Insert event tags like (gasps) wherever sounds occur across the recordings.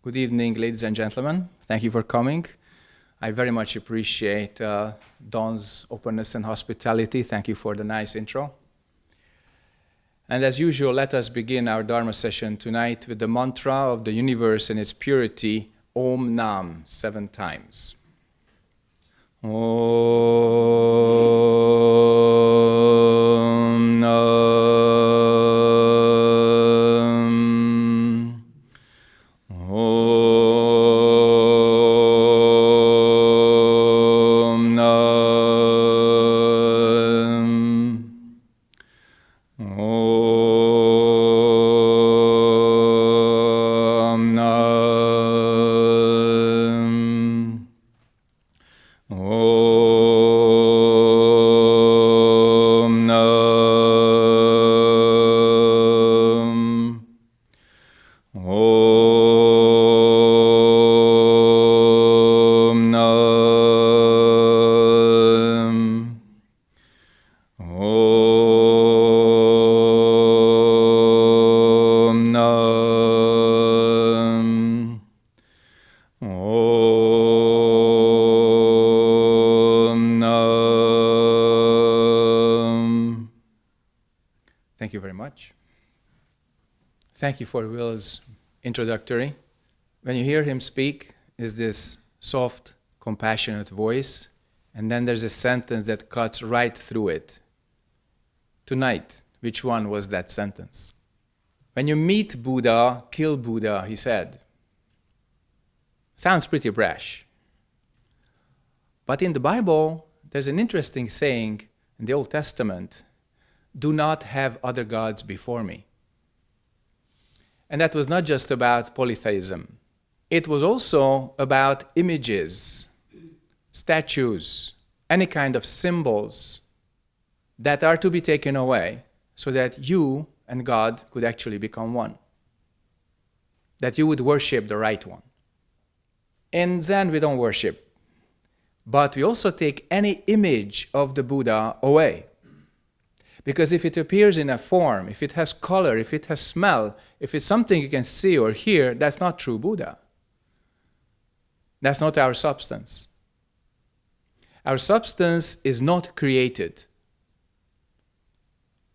Good evening, ladies and gentlemen. Thank you for coming. I very much appreciate uh, Don's openness and hospitality. Thank you for the nice intro. And as usual, let us begin our Dharma session tonight with the mantra of the universe and its purity, Om Nam, seven times. Om Nam. Thank you for Will's introductory. When you hear him speak, is this soft, compassionate voice, and then there's a sentence that cuts right through it. Tonight, which one was that sentence? When you meet Buddha, kill Buddha, he said. Sounds pretty brash. But in the Bible, there's an interesting saying in the Old Testament do not have other gods before me. And that was not just about polytheism, it was also about images, statues, any kind of symbols that are to be taken away so that you and God could actually become one. That you would worship the right one. In Zen, we don't worship, but we also take any image of the Buddha away. Because if it appears in a form, if it has color, if it has smell, if it's something you can see or hear, that's not true Buddha. That's not our substance. Our substance is not created.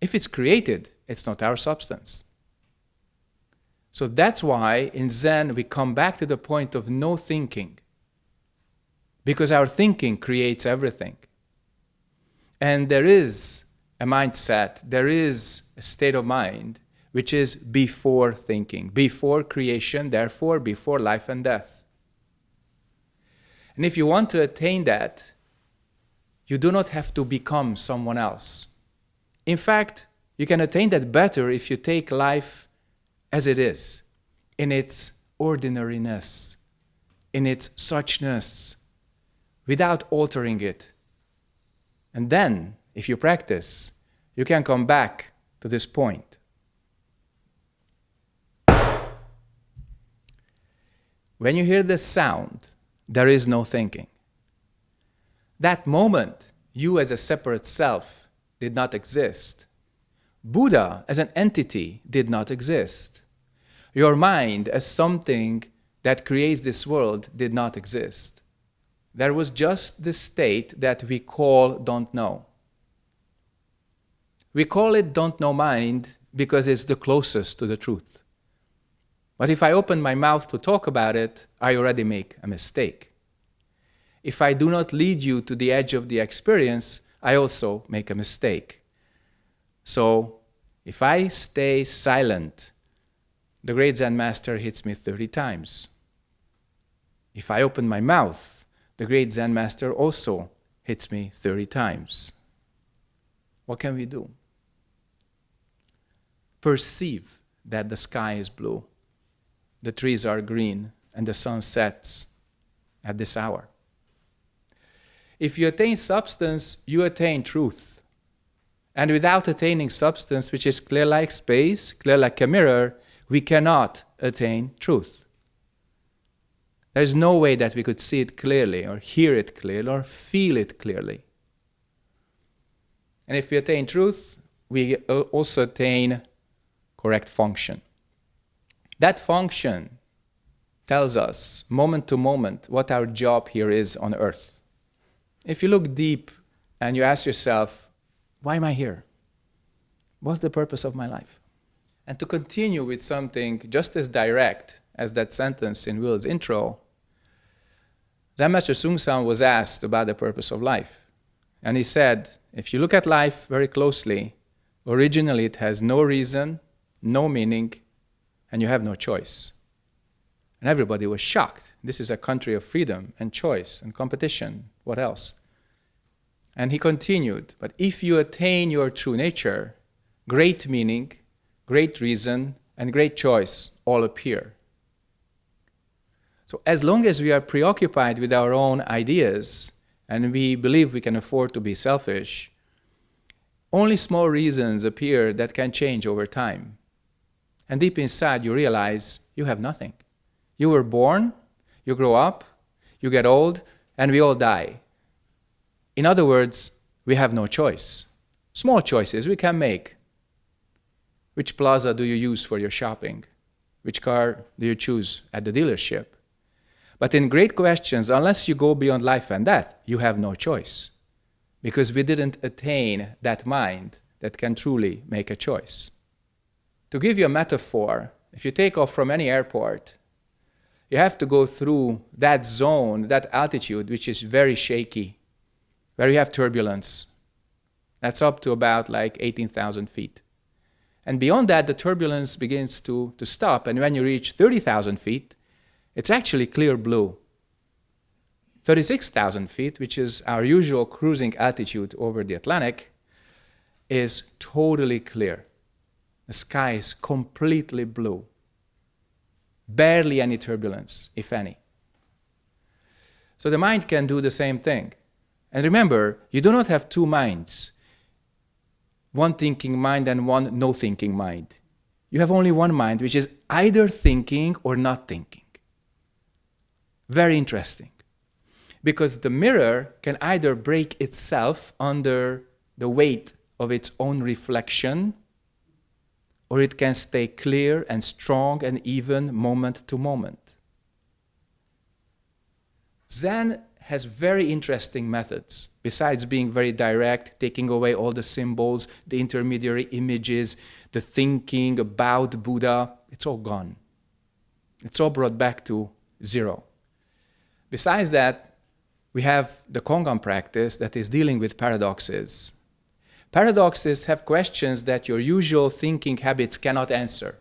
If it's created, it's not our substance. So that's why in Zen we come back to the point of no thinking. Because our thinking creates everything. And there is a mindset, there is a state of mind which is before thinking, before creation, therefore before life and death. And if you want to attain that, you do not have to become someone else. In fact, you can attain that better if you take life as it is, in its ordinariness, in its suchness, without altering it. And then, if you practice, you can come back to this point. When you hear the sound, there is no thinking. That moment, you as a separate self did not exist. Buddha as an entity did not exist. Your mind as something that creates this world did not exist. There was just the state that we call don't know. We call it don't know mind because it's the closest to the truth. But if I open my mouth to talk about it, I already make a mistake. If I do not lead you to the edge of the experience, I also make a mistake. So if I stay silent, the great Zen master hits me 30 times. If I open my mouth, the great Zen master also hits me 30 times. What can we do? Perceive that the sky is blue, the trees are green, and the sun sets at this hour. If you attain substance, you attain truth. And without attaining substance, which is clear like space, clear like a mirror, we cannot attain truth. There's no way that we could see it clearly, or hear it clearly, or feel it clearly. And if we attain truth, we also attain correct function. That function tells us, moment to moment, what our job here is on earth. If you look deep and you ask yourself, why am I here? What's the purpose of my life? And to continue with something just as direct as that sentence in Will's intro, Zen Master Seung Sahn was asked about the purpose of life. And he said, if you look at life very closely, originally it has no reason, no meaning, and you have no choice. And everybody was shocked. This is a country of freedom and choice and competition. What else? And he continued, but if you attain your true nature, great meaning, great reason, and great choice all appear. So as long as we are preoccupied with our own ideas and we believe we can afford to be selfish, only small reasons appear that can change over time. And deep inside you realize you have nothing. You were born, you grow up, you get old, and we all die. In other words, we have no choice. Small choices we can make. Which plaza do you use for your shopping? Which car do you choose at the dealership? But in great questions, unless you go beyond life and death, you have no choice. Because we didn't attain that mind that can truly make a choice. To give you a metaphor, if you take off from any airport, you have to go through that zone, that altitude, which is very shaky, where you have turbulence. That's up to about like 18,000 feet. And beyond that, the turbulence begins to, to stop. And when you reach 30,000 feet, it's actually clear blue. 36,000 feet, which is our usual cruising altitude over the Atlantic, is totally clear. The sky is completely blue. Barely any turbulence, if any. So the mind can do the same thing. And remember, you do not have two minds one thinking mind and one no thinking mind. You have only one mind, which is either thinking or not thinking. Very interesting. Because the mirror can either break itself under the weight of its own reflection, or it can stay clear and strong and even moment to moment. Zen has very interesting methods. Besides being very direct, taking away all the symbols, the intermediary images, the thinking about Buddha, it's all gone. It's all brought back to zero. Besides that, we have the Kongan practice that is dealing with paradoxes. Paradoxes have questions that your usual thinking habits cannot answer.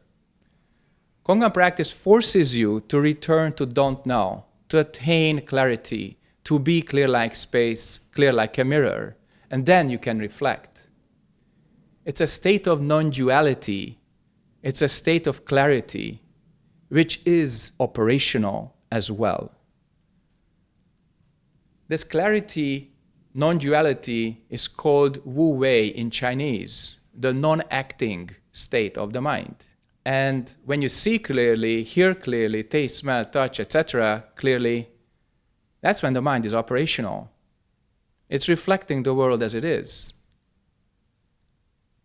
Kongan practice forces you to return to don't know, to attain clarity, to be clear like space, clear like a mirror, and then you can reflect. It's a state of non-duality. It's a state of clarity, which is operational as well. This clarity, non-duality, is called Wu Wei in Chinese, the non-acting state of the mind. And when you see clearly, hear clearly, taste, smell, touch, etc., clearly, that's when the mind is operational. It's reflecting the world as it is.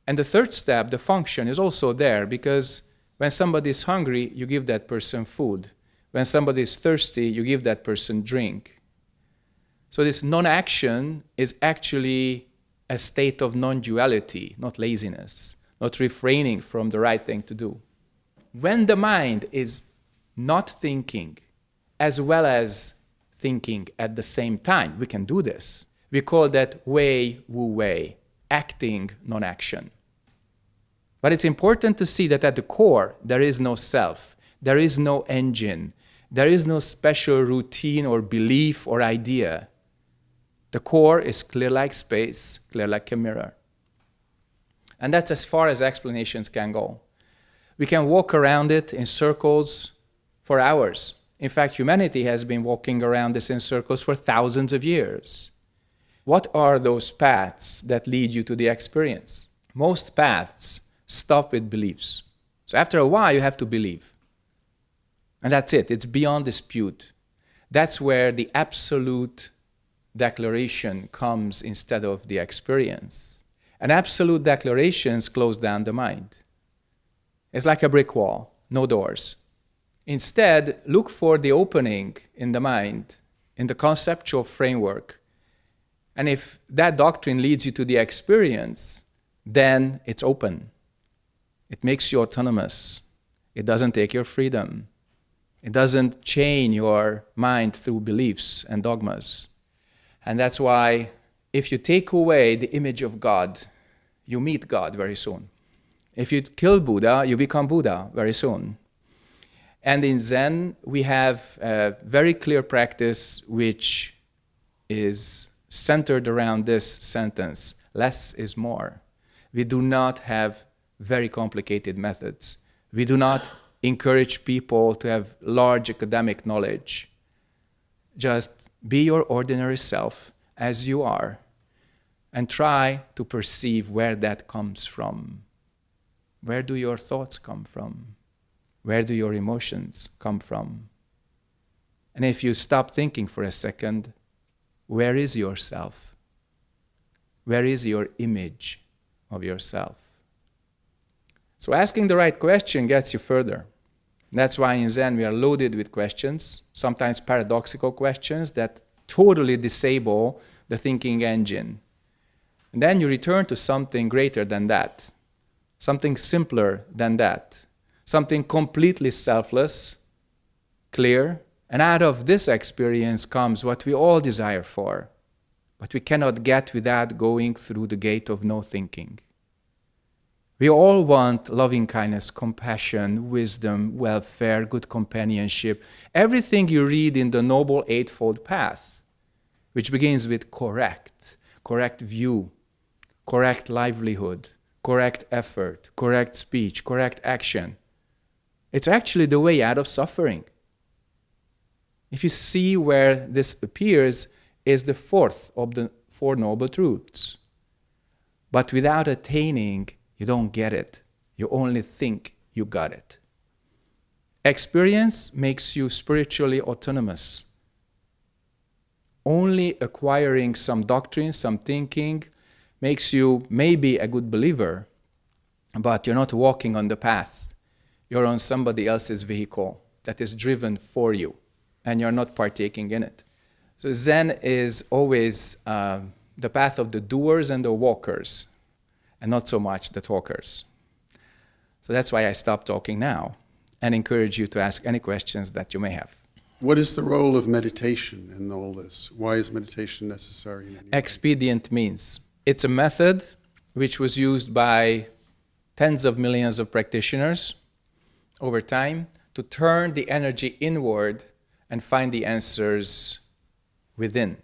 And the third step, the function, is also there because when somebody is hungry, you give that person food. When somebody is thirsty, you give that person drink. So this non-action is actually a state of non-duality, not laziness, not refraining from the right thing to do. When the mind is not thinking as well as thinking at the same time, we can do this. We call that Wei Wu Wei, acting non-action. But it's important to see that at the core, there is no self, there is no engine, there is no special routine or belief or idea. The core is clear like space, clear like a mirror. And that's as far as explanations can go. We can walk around it in circles for hours. In fact, humanity has been walking around this in circles for thousands of years. What are those paths that lead you to the experience? Most paths stop with beliefs. So after a while, you have to believe. And that's it. It's beyond dispute. That's where the absolute declaration comes instead of the experience. And absolute declarations close down the mind. It's like a brick wall, no doors. Instead, look for the opening in the mind, in the conceptual framework. And if that doctrine leads you to the experience, then it's open. It makes you autonomous. It doesn't take your freedom. It doesn't chain your mind through beliefs and dogmas. And that's why if you take away the image of God, you meet God very soon. If you kill Buddha, you become Buddha very soon. And in Zen, we have a very clear practice which is centered around this sentence less is more. We do not have very complicated methods. We do not encourage people to have large academic knowledge. Just be your ordinary self as you are and try to perceive where that comes from. Where do your thoughts come from? Where do your emotions come from? And if you stop thinking for a second, where is yourself? Where is your image of yourself? So asking the right question gets you further. That's why in Zen we are loaded with questions, sometimes paradoxical questions that totally disable the thinking engine. And then you return to something greater than that, something simpler than that, something completely selfless, clear, and out of this experience comes what we all desire for, but we cannot get without going through the gate of no thinking. We all want loving kindness, compassion, wisdom, welfare, good companionship, everything you read in the Noble Eightfold Path, which begins with correct, correct view, correct livelihood, correct effort, correct speech, correct action. It's actually the way out of suffering. If you see where this appears, is the fourth of the Four Noble Truths. But without attaining you don't get it. You only think you got it. Experience makes you spiritually autonomous. Only acquiring some doctrine, some thinking, makes you maybe a good believer, but you're not walking on the path. You're on somebody else's vehicle that is driven for you, and you're not partaking in it. So Zen is always uh, the path of the doers and the walkers and not so much the talkers. So that's why I stop talking now and encourage you to ask any questions that you may have. What is the role of meditation in all this? Why is meditation necessary? Expedient means it's a method which was used by tens of millions of practitioners over time to turn the energy inward and find the answers within.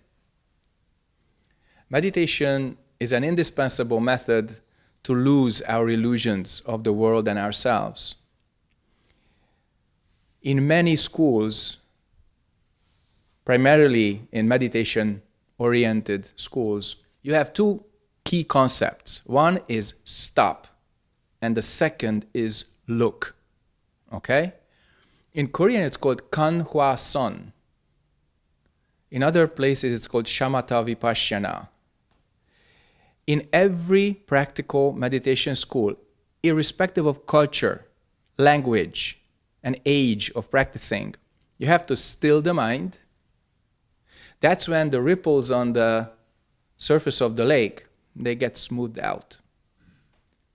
Meditation is an indispensable method to lose our illusions of the world and ourselves. In many schools, primarily in meditation-oriented schools, you have two key concepts. One is stop, and the second is look. Okay? In Korean, it's called Kan Hwa Son. In other places, it's called Shamatha Vipassana in every practical meditation school, irrespective of culture, language, and age of practicing, you have to still the mind. That's when the ripples on the surface of the lake, they get smoothed out.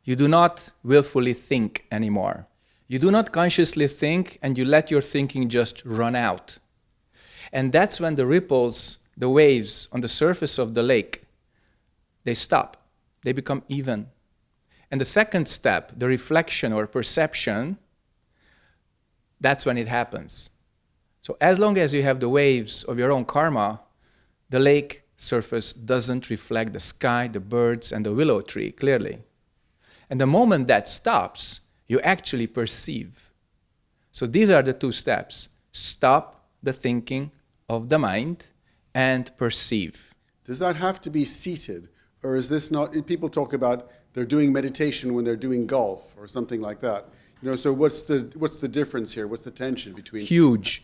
You do not willfully think anymore. You do not consciously think and you let your thinking just run out. And that's when the ripples, the waves on the surface of the lake, they stop. They become even. And the second step, the reflection or perception, that's when it happens. So as long as you have the waves of your own karma, the lake surface doesn't reflect the sky, the birds, and the willow tree clearly. And the moment that stops, you actually perceive. So these are the two steps. Stop the thinking of the mind and perceive. Does that have to be seated? Or is this not, people talk about they're doing meditation when they're doing golf or something like that. You know, so what's the, what's the difference here? What's the tension between? Huge.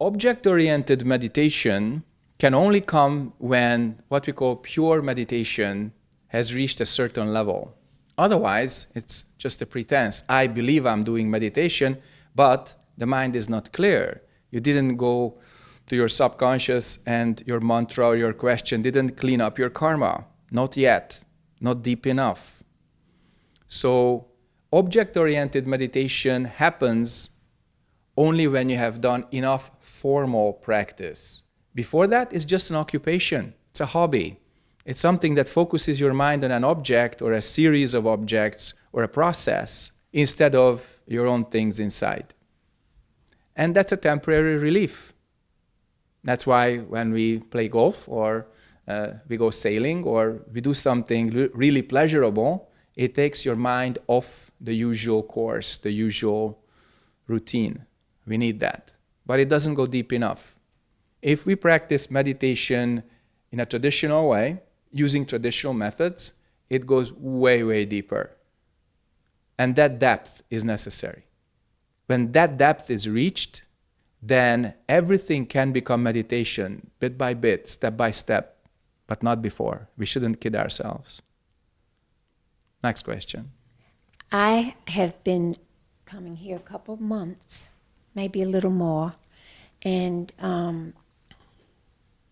Object-oriented meditation can only come when what we call pure meditation has reached a certain level. Otherwise, it's just a pretense. I believe I'm doing meditation, but the mind is not clear. You didn't go to your subconscious and your mantra or your question didn't clean up your karma. Not yet, not deep enough. So, object oriented meditation happens only when you have done enough formal practice. Before that, it's just an occupation, it's a hobby. It's something that focuses your mind on an object or a series of objects or a process instead of your own things inside. And that's a temporary relief. That's why when we play golf or uh, we go sailing or we do something really pleasurable, it takes your mind off the usual course, the usual routine. We need that. But it doesn't go deep enough. If we practice meditation in a traditional way, using traditional methods, it goes way, way deeper. And that depth is necessary. When that depth is reached, then everything can become meditation bit by bit, step by step, but not before. We shouldn't kid ourselves. Next question. I have been coming here a couple of months, maybe a little more, and um,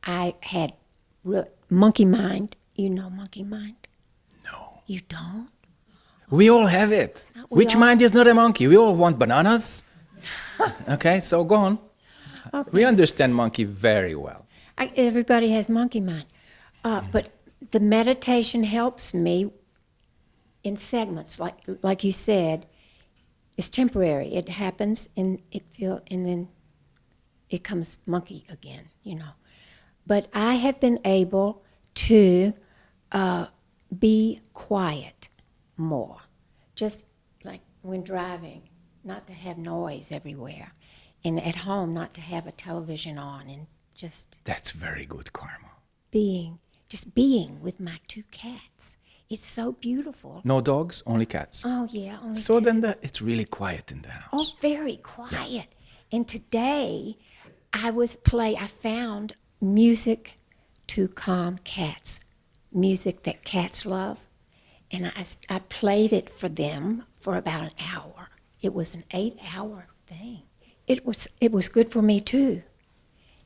I had monkey mind. You know monkey mind? No. You don't? We all have it. We Which all- mind is not a monkey? We all want bananas. (laughs) okay, so go on. We understand monkey very well. I, everybody has monkey mind. Uh, but the meditation helps me in segments, like like you said. It's temporary. It happens, and it feel, and then it comes monkey again. You know. But I have been able to uh, be quiet more, just like when driving, not to have noise everywhere, and at home not to have a television on, and just That's very good karma. being, just being with my two cats. It's so beautiful. No dogs, only cats. Oh yeah, only So two. then the, it's really quiet in the house. Oh, very quiet. And today, I was play. I found music to calm cats, music that cats love, and I, I played it for them for about an hour. It was an eight-hour thing. It was it was good for me too.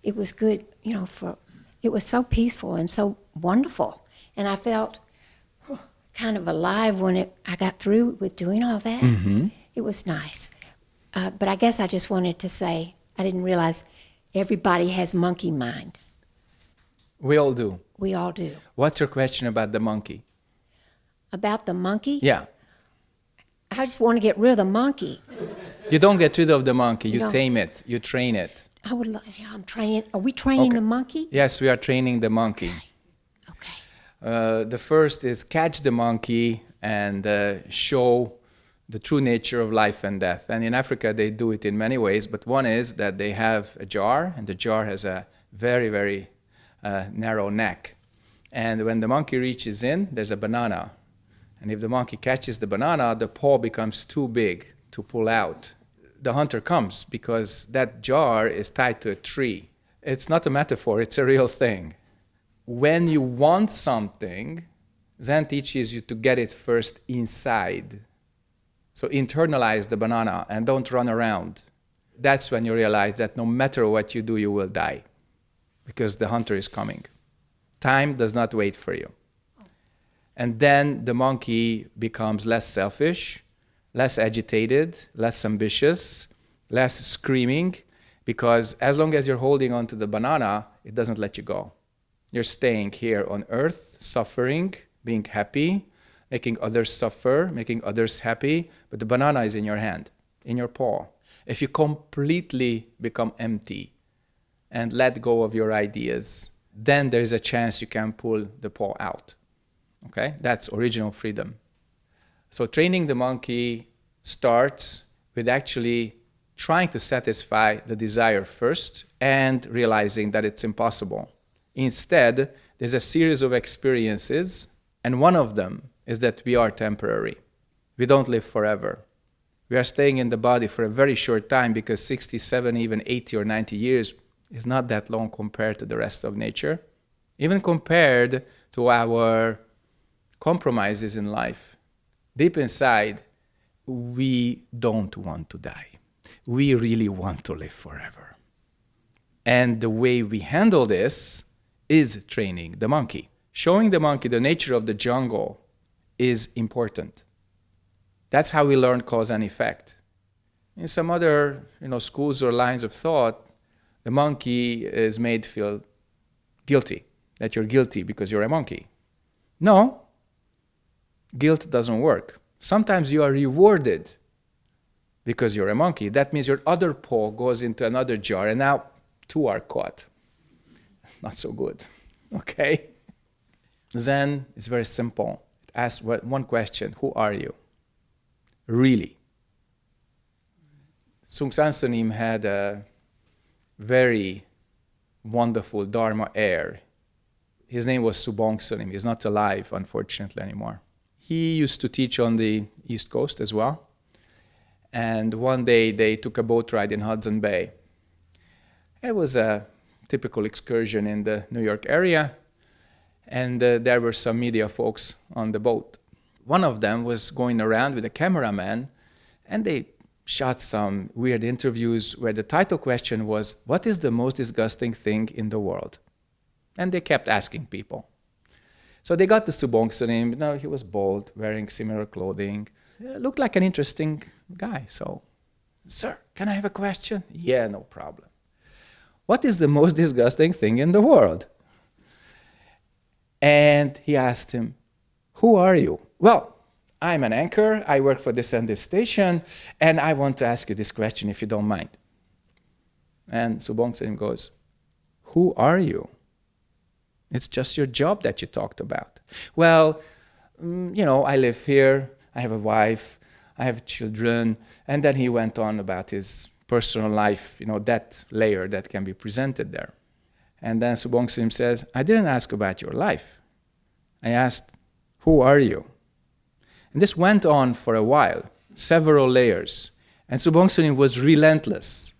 It was good, you know. For it was so peaceful and so wonderful, and I felt kind of alive when it I got through with doing all that. It was nice. Uh, but I guess I just wanted to say I didn't realize everybody has monkey mind. We all do. We all do. What's your question about the monkey? About the monkey, Yeah. I just want to get rid of the monkey. You don't get rid of the monkey, you No. tame it, you train it. I would. Like, I'm trying, Are we training Okay. the monkey? Yes, we are training the monkey. Okay. Uh, the first is catch the monkey and uh, show the true nature of life and death. And in Africa, they do it in many ways, but one is that they have a jar, and the jar has a very, very uh, narrow neck. And when the monkey reaches in, there's a banana. And if the monkey catches the banana, the paw becomes too big to pull out. The hunter comes because that jar is tied to a tree. It's not a metaphor, it's a real thing when you want something, Zen teaches you to get it first inside. So internalize the banana and don't run around. That's when you realize that no matter what you do, you will die because the hunter is coming. Time does not wait for you. And then the monkey becomes less selfish, less agitated, less ambitious, less screaming, because as long as you're holding on to the banana, it doesn't let you go. You're staying here on earth, suffering, being happy, making others suffer, making others happy, but the banana is in your hand, in your paw. If you completely become empty and let go of your ideas, then there's a chance you can pull the paw out. Okay? That's original freedom. So training the monkey starts with actually trying to satisfy the desire first and realizing that it's impossible. Instead, there's a series of experiences, and one of them is that we are temporary. We don't live forever. We are staying in the body for a very short time because 67, even 80 or 90 years is not that long compared to the rest of nature, even compared to our compromises in life. Deep inside, we don't want to die. we really want to live forever. And the way we handle this is training the monkey. Showing the monkey the nature of the jungle is important. That's how we learn cause and effect. In some other you know, schools or lines of thought, the monkey is made feel guilty, that you're guilty because you're a monkey. No, guilt doesn't work. Sometimes you are rewarded because you're a monkey. That means your other paw goes into another jar, and now two are caught. (laughs) Not so good. (laughs) Okay? Zen is very simple. It asks one question Who are you? Really? Seung Sahn Sunim had a very wonderful Dharma heir. His name was Subong Sunim. He's not alive, unfortunately, anymore. He used to teach on the East Coast as well. And one day they took a boat ride in Hudson Bay. It was a typical excursion in the New York area. And uh, there were some media folks on the boat. One of them was going around with a cameraman, and they shot some weird interviews where the title question was, What is the most disgusting thing in the world? And they kept asking people. So they got to Subong Sunim. You know, he was bald, wearing similar clothing. Uh, looked like an interesting guy. So, sir, can I have a question? Yeah, no problem. What is the most disgusting thing in the world? And he asked him, Who are you? Well, I'm an anchor. I work for this and this station, and I want to ask you this question if you don't mind. And Subong Sunim goes, Who are you? It's just your job that you talked about. Well, mm, you know, I live here, I have a wife, I have children. And then he went on about his personal life, you know, that layer that can be presented there. And then Subong Sunim says, I didn't ask about your life. I asked, Who are you? And this went on for a while, several layers. And Subong Sunim was relentless.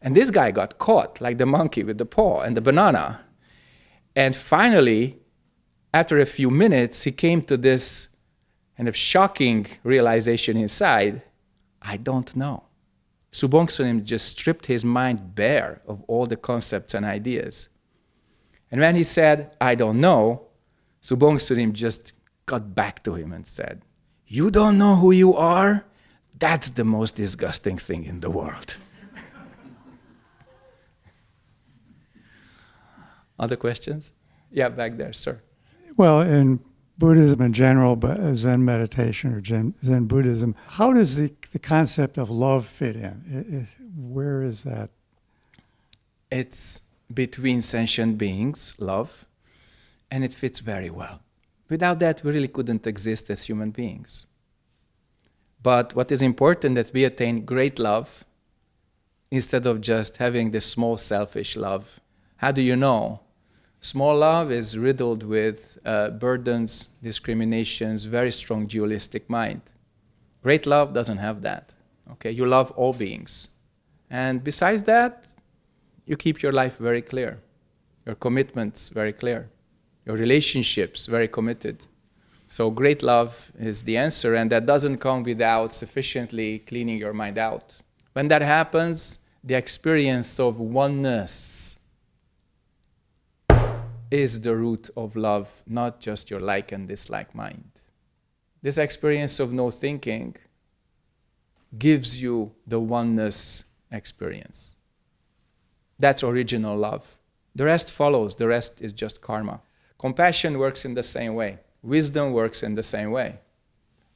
And this guy got caught, like the monkey with the paw and the banana. And finally, after a few minutes, he came to this kind of shocking realization inside I don't know. Subong Sunim just stripped his mind bare of all the concepts and ideas. And when he said, I don't know, Subong Sunim just got back to him and said, You don't know who you are? That's the most disgusting thing in the world. Other questions? Yeah, back there, sir. Well, in Buddhism in general, but Zen meditation or Zen, Zen Buddhism, how does the, the concept of love fit in? It, it, where is that? It's between sentient beings, love, and it fits very well. Without that, we really couldn't exist as human beings. But what is important that we attain great love instead of just having this small selfish love. How do you know? Small love is riddled with uh, burdens, discriminations, very strong dualistic mind. Great love doesn't have that. Okay, you love all beings. And besides that, you keep your life very clear, your commitments very clear, your relationships very committed. So great love is the answer, and that doesn't come without sufficiently cleaning your mind out. When that happens, the experience of oneness is the root of love, not just your like and dislike mind. This experience of no thinking gives you the oneness experience. That's original love. The rest follows, the rest is just karma. Compassion works in the same way, wisdom works in the same way.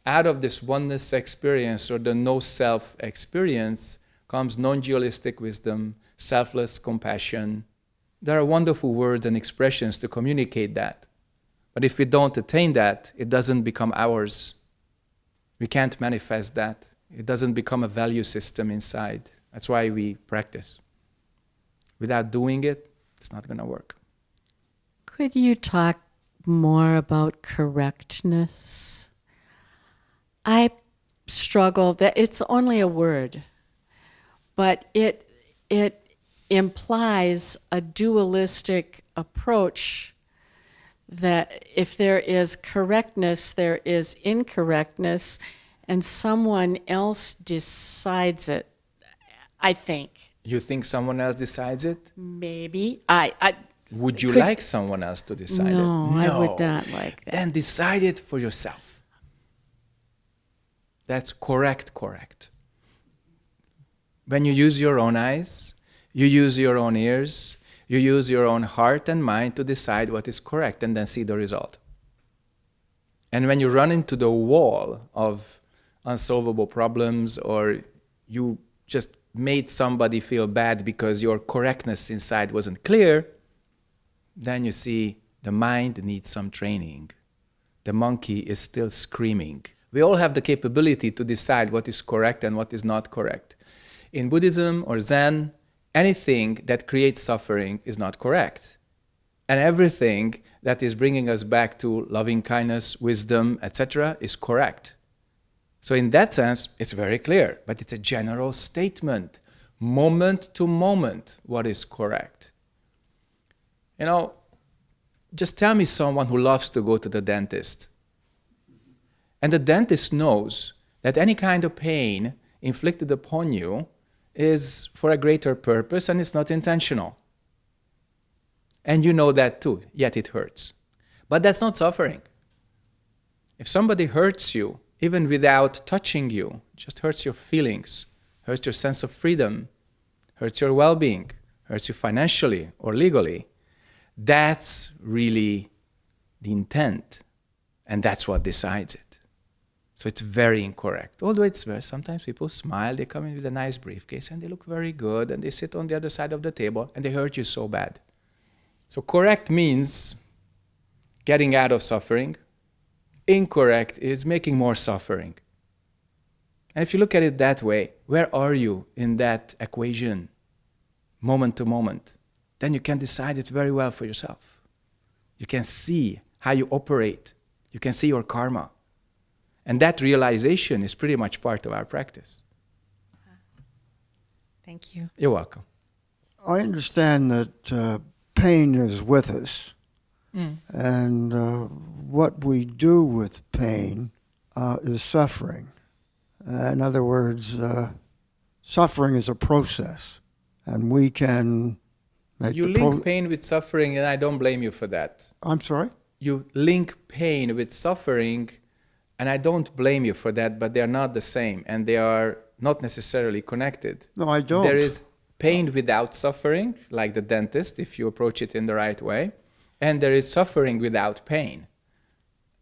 Out of this oneness experience or the no self experience comes non dualistic wisdom, selfless compassion, there are wonderful words and expressions to communicate that. But if we don't attain that, it doesn't become ours. We can't manifest that. It doesn't become a value system inside. That's why we practice. Without doing it, it's not going to work. Could you talk more about correctness? I struggle that it's only a word, but it it implies a dualistic approach that if there is correctness, there is incorrectness, and someone else decides it. I think. You think someone else decides it? Maybe. I, I Would you Could- like someone else to decide No, it? No, I would not like that. Then decide it for yourself. That's correct, correct. When you use your own eyes, you use your own ears, you use your own heart and mind to decide what is correct and then see the result. And when you run into the wall of unsolvable problems or you just made somebody feel bad because your correctness inside wasn't clear, then you see the mind needs some training. The monkey is still screaming. We all have the capability to decide what is correct and what is not correct. In Buddhism or Zen, anything that creates suffering is not correct. And everything that is bringing us back to loving kindness, wisdom, etc., is correct. So, in that sense, it's very clear, but it's a general statement, moment to moment, what is correct. You know, just tell me someone who loves to go to the dentist. And the dentist knows that any kind of pain inflicted upon you is for a greater purpose and it's not intentional. And you know that too, yet it hurts. But that's not suffering. If somebody hurts you, even without touching you, just hurts your feelings, hurts your sense of freedom, hurts your well being, hurts you financially or legally, that's really the intent. And that's what decides it. So it's very incorrect. Although it's very, sometimes people smile, they come in with a nice briefcase and they look very good and they sit on the other side of the table and they hurt you so bad. So correct means getting out of suffering. Incorrect is making more suffering. And if you look at it that way, where are you in that equation, moment to moment? Then you can decide it very well for yourself. You can see how you operate, you can see your karma. And that realization is pretty much part of our practice. Thank you. You're welcome. I understand that uh, pain is with us, and uh, what we do with pain uh, is suffering. Uh, in other words, uh, suffering is a process, and we can make You link pro- pain with suffering, and I don't blame you for that. I'm sorry. You link pain with suffering, and I don't blame you for that, but they are not the same, and they are not necessarily connected. No, I don't. There is pain without suffering, like the dentist, if you approach it in the right way, and there is suffering without pain.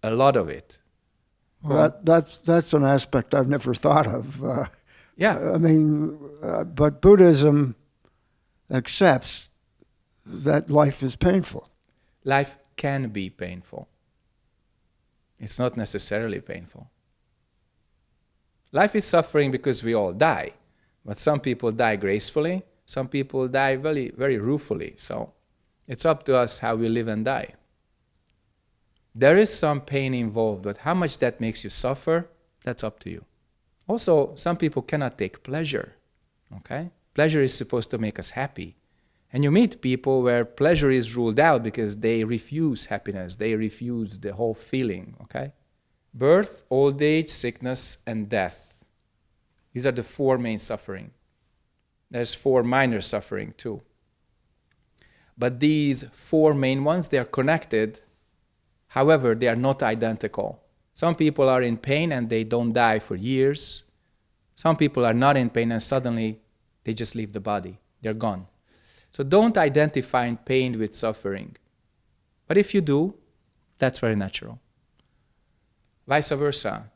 A lot of it. Well, that, that's that's an aspect I've never thought of. Uh, Yeah. I mean, uh, but Buddhism accepts that life is painful. life can be painful. It's not necessarily painful. Life is suffering because we all die, but some people die gracefully, some people die very, very ruefully. So it's up to us how we live and die. There is some pain involved, but how much that makes you suffer, that's up to you. Also, some people cannot take pleasure. Okay? Pleasure is supposed to make us happy. And you meet people where pleasure is ruled out because they refuse happiness, they refuse the whole feeling, okay? Birth, old age, sickness, and death. These are the four main suffering. There's four minor suffering too. But these four main ones, they are connected. However, they are not identical. Some people are in pain and they don't die for years. Some people are not in pain and suddenly they just leave the body. They're gone. So don't identify pain with suffering. But if you do, that's very natural. Vice versa.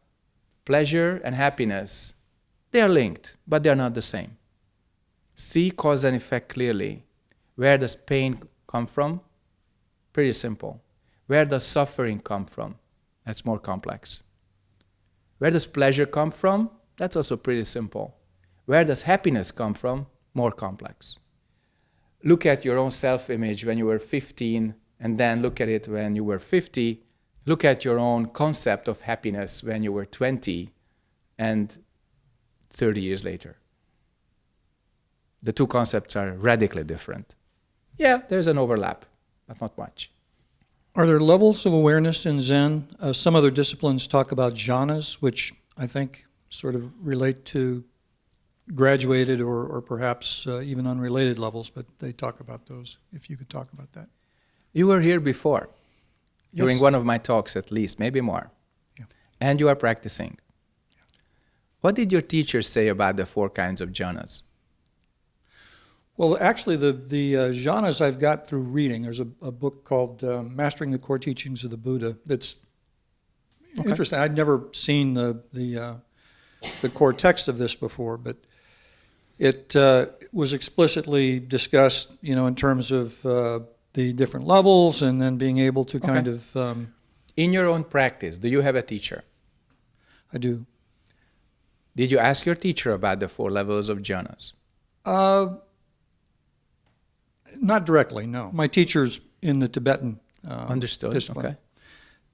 Pleasure and happiness, they are linked, but they are not the same. See cause and effect clearly. Where does pain come from? Pretty simple. Where does suffering come from? That's more complex. Where does pleasure come from? That's also pretty simple. Where does happiness come from? More complex look at your own self image when you were 15 and then look at it when you were 50 look at your own concept of happiness when you were 20 and 30 years later. The two concepts are radically different. Yeah there's an overlap but not much. Are there levels of awareness in Zen? Uh, some other disciplines talk about jhanas, which I think sort of relate to graduated or, or perhaps uh, even unrelated levels, but they talk about those, if you could talk about that. You were here before, during one of my talks at least, maybe more. Yeah. And you are practicing. What did your teacher say about the four kinds of jhanas? Well, actually, the, the uh, jhanas I've got through reading, there's a, a book called uh, Mastering the Core Teachings of the Buddha that's Okay. interesting. I'd never seen the, the, uh, the core text of this before, but it uh, was explicitly discussed, you know, in terms of uh, the different levels and then being able to kind Okay. of, um, In your own practice, do you have a teacher? I do. Did you ask your teacher about the four levels of jhanas? Uh, not directly, no. My teacher's in the Tibetan uh, Understood. discipline. Okay.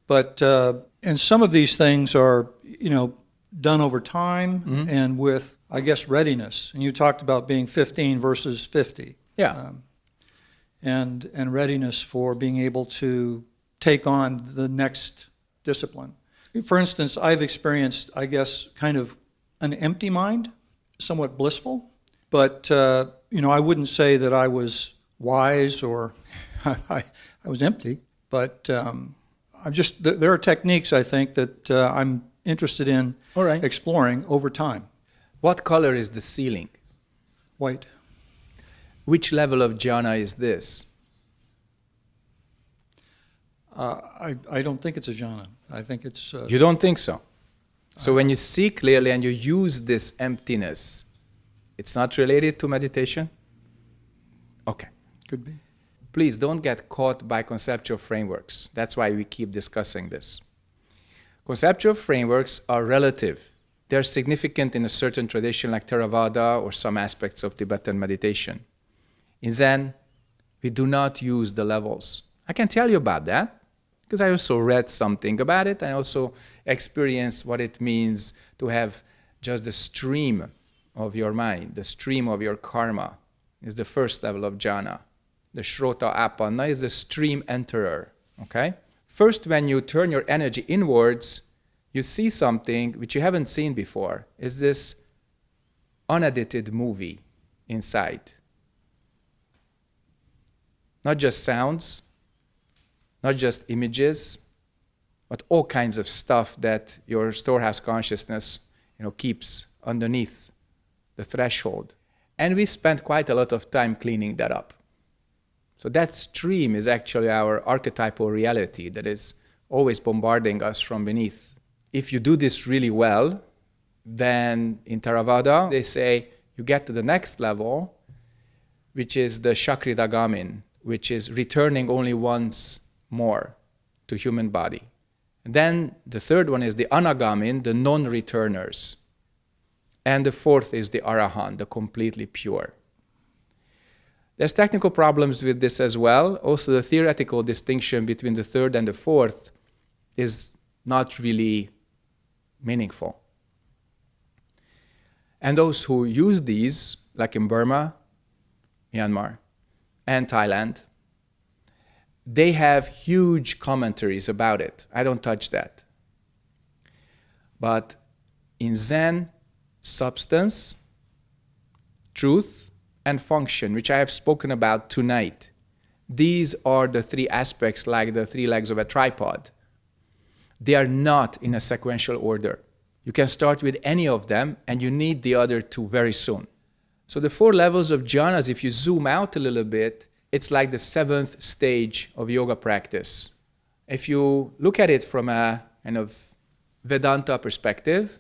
But uh, and some of these things are, you know, done over time Mm-hmm. and with, I guess, readiness. And you talked about being 15 versus 50, Yeah. um, and and readiness for being able to take on the next discipline. For instance, I've experienced, I guess, kind of an empty mind, somewhat blissful, but uh, you know, I wouldn't say that I was wise or (laughs) I, I was empty. But um, I'm just there, there are techniques I think that uh, I'm interested in All right. exploring over time. What color is the ceiling? White. Which level of jhana is this? Uh, I, I don't think it's a jhana. I think it's uh, You don't think so? So when you see clearly and you use this emptiness, it's not related to meditation? Okay. could be. Please don't get caught by conceptual frameworks. That's why we keep discussing this. Conceptual frameworks are relative. They're significant in a certain tradition like Theravada or some aspects of Tibetan meditation. In Zen, we do not use the levels. I can tell you about that because I also read something about it. I also experienced what it means to have just the stream of your mind, the stream of your karma is the first level of jhana. The Shrota Apanna is the stream enterer. Okay? First, when you turn your energy inwards, you see something which you haven't seen before. Is this unedited movie inside? Not just sounds, not just images, but all kinds of stuff that your storehouse consciousness you know, keeps underneath the threshold. And we spent quite a lot of time cleaning that up. So that stream is actually our archetypal reality that is always bombarding us from beneath. If you do this really well, then in Theravada, they say you get to the next level, which is the Shakridagamin, which is returning only once more to human body. And then the third one is the Anagamin, the non-returners. And the fourth is the Arahant, the completely pure. There's technical problems with this as well. Also, the theoretical distinction between the third and the fourth is not really meaningful. And those who use these, like in Burma, Myanmar, and Thailand, they have huge commentaries about it. I don't touch that. But in Zen, substance, truth, and function, which I have spoken about tonight, these are the three aspects like the three legs of a tripod. They are not in a sequential order. You can start with any of them, and you need the other two very soon. So the four levels of jhanas, if you zoom out a little bit, it's like the seventh stage of yoga practice. If you look at it from a kind of Vedanta perspective,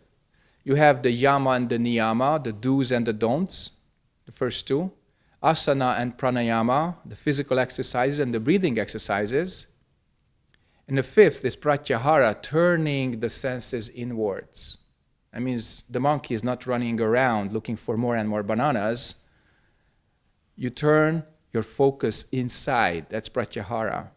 you have the yama and the niyama, the do's and the don'ts, the first two, asana and pranayama, the physical exercises and the breathing exercises. And the fifth is pratyahara, turning the senses inwards. That means the monkey is not running around looking for more and more bananas. You turn your focus inside. That's pratyahara.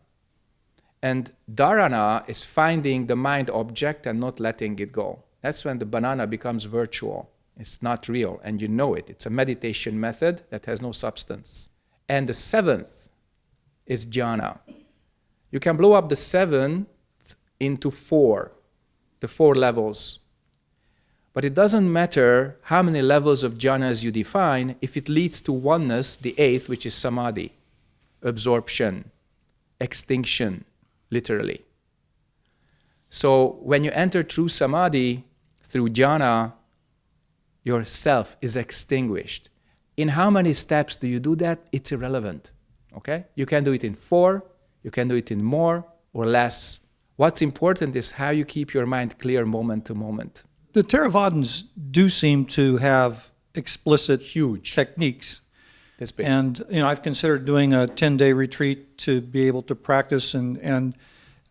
And dharana is finding the mind object and not letting it go. That's when the banana becomes virtual. It's not real, and you know it. It's a meditation method that has no substance. And the seventh is jhana. You can blow up the seventh into four, the four levels. But it doesn't matter how many levels of jhanas you define if it leads to oneness, the eighth, which is samadhi, absorption, extinction, literally. So when you enter true samadhi through jhana, your self is extinguished. In how many steps do you do that? It's irrelevant. Okay? You can do it in four, you can do it in more or less. What's important is how you keep your mind clear moment to moment. The Theravadins do seem to have explicit huge techniques. And you know, I've considered doing a 10-day retreat to be able to practice, and and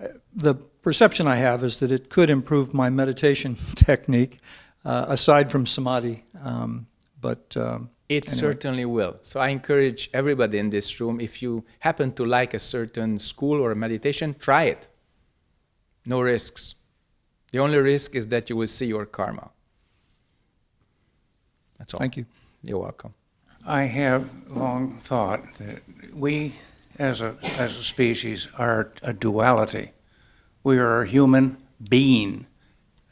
uh, the perception I have is that it could improve my meditation (laughs) technique, uh, aside from samadhi. Um, but um, It Anyway. certainly will. So I encourage everybody in this room, if you happen to like a certain school or meditation, try it. No risks. The only risk is that you will see your karma. That's all. thank you. You're welcome. I have long thought that we, as a, as a species, are a duality. We are a human being,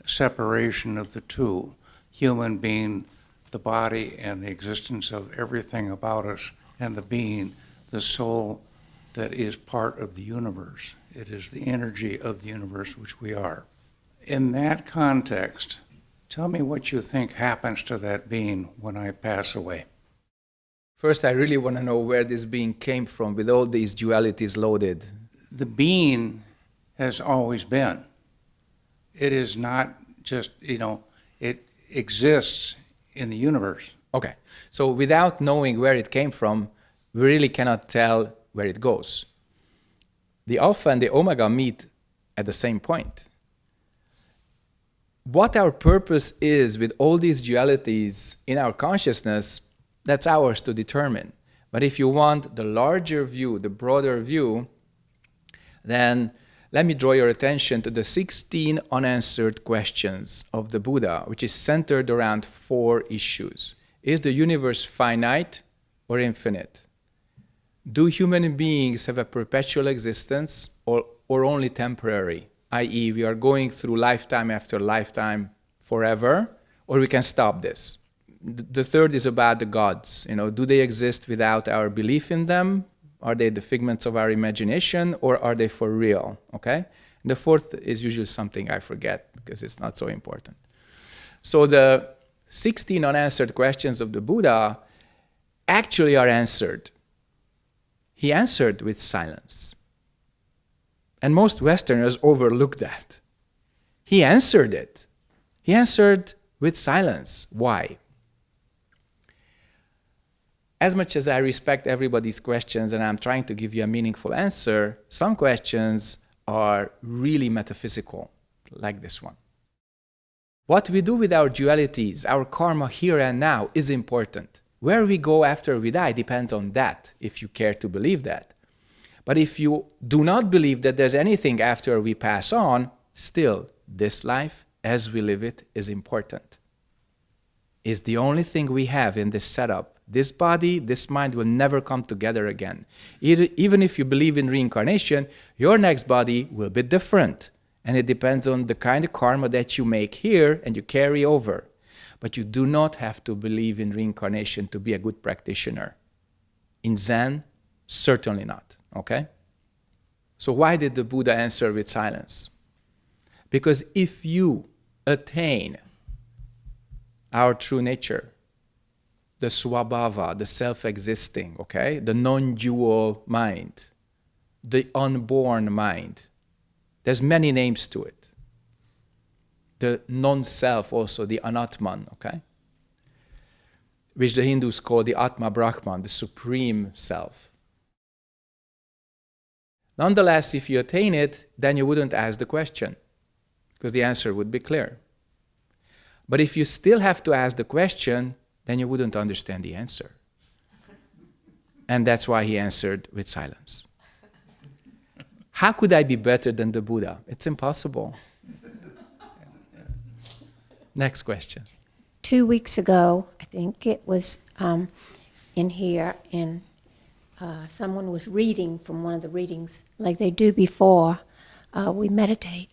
separation of the two. Human being the body and the existence of everything about us, and the being, the soul that is part of the universe. It is the energy of the universe which we are. In that context, tell me what you think happens to that being when I pass away. First, I really want to know where this being came from with all these dualities loaded. the being has always been. It is not just, you know, it exists in the universe. Okay, so without knowing where it came from, we really cannot tell where it goes. The alpha and the omega meet at the same point. What our purpose is with all these dualities in our consciousness, that's ours to determine. But if you want the larger view, the broader view, then let me draw your attention to the 16 unanswered questions of the Buddha, which is centered around four issues. Is the universe finite or infinite? Do human beings have a perpetual existence or, or only temporary? I.e., we are going through lifetime after lifetime forever, or we can stop this. The third is about the gods. You know, do they exist without our belief in them? Are they the figments of our imagination, or are they for real? Okay. And the fourth is usually something I forget because it's not so important. So the 16 unanswered questions of the Buddha actually are answered. He answered with silence. And most Westerners overlook that. He answered it. He answered with silence. Why? As much as I respect everybody's questions and I'm trying to give you a meaningful answer, some questions are really metaphysical, like this one. What we do with our dualities, our karma here and now, is important. Where we go after we die depends on that, if you care to believe that. But if you do not believe that there's anything after we pass on, still, this life, as we live it, is important. Is the only thing we have in this setup. This body, this mind will never come together again. Even if you believe in reincarnation, your next body will be different. And it depends on the kind of karma that you make here and you carry over. But you do not have to believe in reincarnation to be a good practitioner. In Zen, certainly not. Okay? So, why did the Buddha answer with silence? Because if you attain our true nature, the swabhava, the self existing, okay, the non dual mind, the unborn mind, there's many names to it. The non self, also, the anatman, okay, which the Hindus call the Atma Brahman, the supreme self. Nonetheless, if you attain it, then you wouldn't ask the question because the answer would be clear. But if you still have to ask the question, then you wouldn't understand the answer. And that's why he answered with silence. How could I be better than the Buddha? It's impossible. Next question. Two weeks ago, I think it was um, in here, and uh, someone was reading from one of the readings, like they do before uh, we meditate,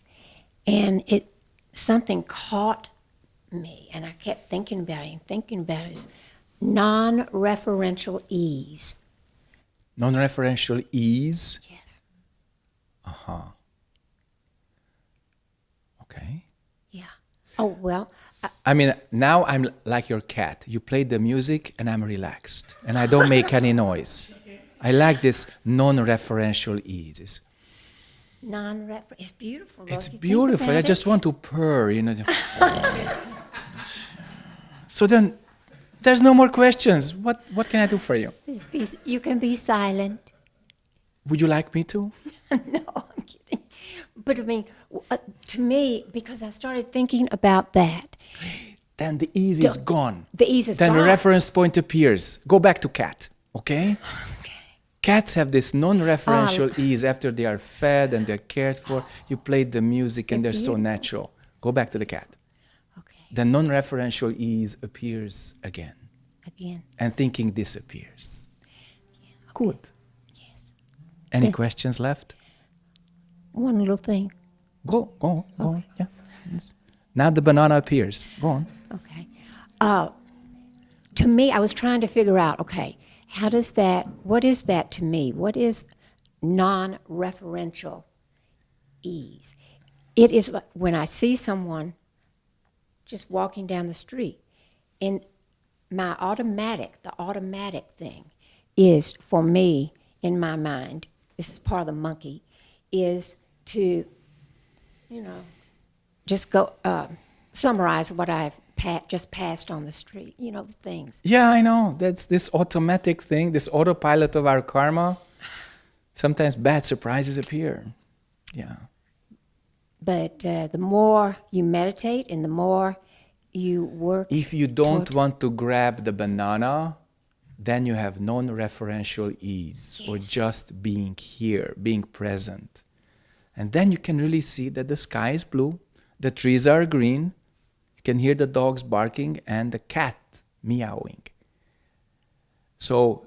and it something caught me, and I kept thinking about it and thinking about it, is non-referential ease. Non-referential ease. Yes. Uh-huh. Okay. Yeah. Oh well. I, I mean, now I'm like your cat. You play the music and I'm relaxed and I don't make any (laughs) noise. I like this non-referential ease. It's, non-refer. It's beautiful. Though, it's if you think beautiful. I just it. want to purr, you know. (laughs) so then there's no more questions. What, what can I do for you? Be, you can be silent. Would you like me to? (laughs) no, I'm kidding. But I mean, uh, to me, because I started thinking about that, (gasps) Then the ease is gone. the ease is gone. then the reference point appears. Go back to cat, okay? (laughs) Cats have this non-referential Oh. ease after they are fed and they're cared for. (gasps) You play the music and They're so natural. Go back to the cat. Okay. The non-referential ease appears again, Again. and thinking disappears. Good. Yes. Any Yeah. questions left? One little thing. Go, go, go. on. Yeah. Yes. Now the banana appears. Go on. Okay. Uh, to me, I was trying to figure out, okay, how does that, what is that to me? What is non referential ease? It is like when I see someone just walking down the street, and my automatic, the automatic thing is for me in my mind, this is part of the monkey, is to, you know, just go uh, summarize what I've pa- just passed on the street. You know, the things. Yeah, I know. That's this automatic thing, this autopilot of our karma. Sometimes bad surprises appear. Yeah. But uh, the more you meditate and the more you work. If you don't want to grab the banana, then you have non referential ease or just being here, being present. And then you can really see that the sky is blue, the trees are green, can hear the dogs barking and the cat meowing. So,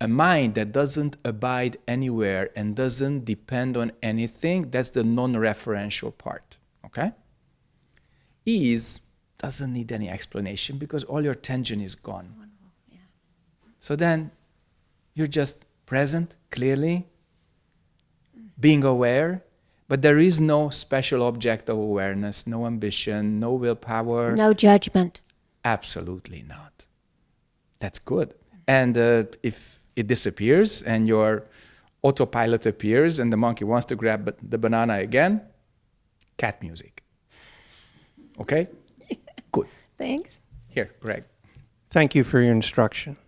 a mind that doesn't abide anywhere and doesn't depend on anything, that's the non referential part. Okay? Ease doesn't need any explanation because all your tension is gone. So then you're just present clearly, being aware, but there is no special object of awareness, no ambition, no willpower. no judgment. Absolutely not. That's good. And uh, if it disappears and your autopilot appears and the monkey wants to grab the banana again, cat music. Okay? (laughs) Good. Thanks. Here, Greg. Thank you for your instruction.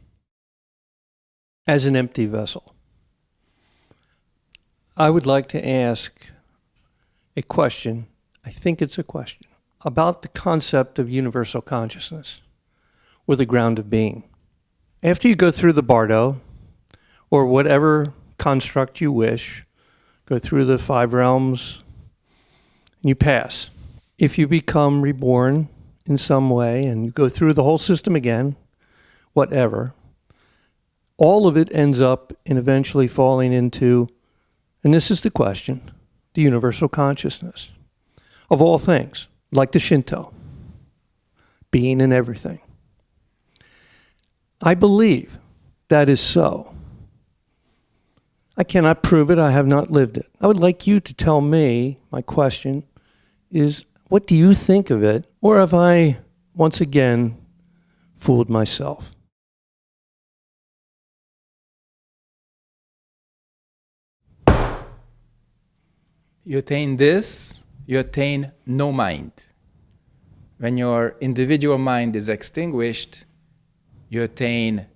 As an empty vessel, I would like to ask a question. I think it's a question about the concept of universal consciousness or the ground of being. After you go through the bardo or whatever construct you wish, go through the five realms, and you pass. If you become reborn in some way and you go through the whole system again, whatever, all of it ends up in eventually falling into, and this is the question, the universal consciousness of all things, like the Shinto, being in everything. I believe that is so. I cannot prove it, I have not lived it. I would like you to tell me, my question is, what do you think of it? Or have I once again fooled myself? You attain this, you attain no mind. When your individual mind is extinguished, you attain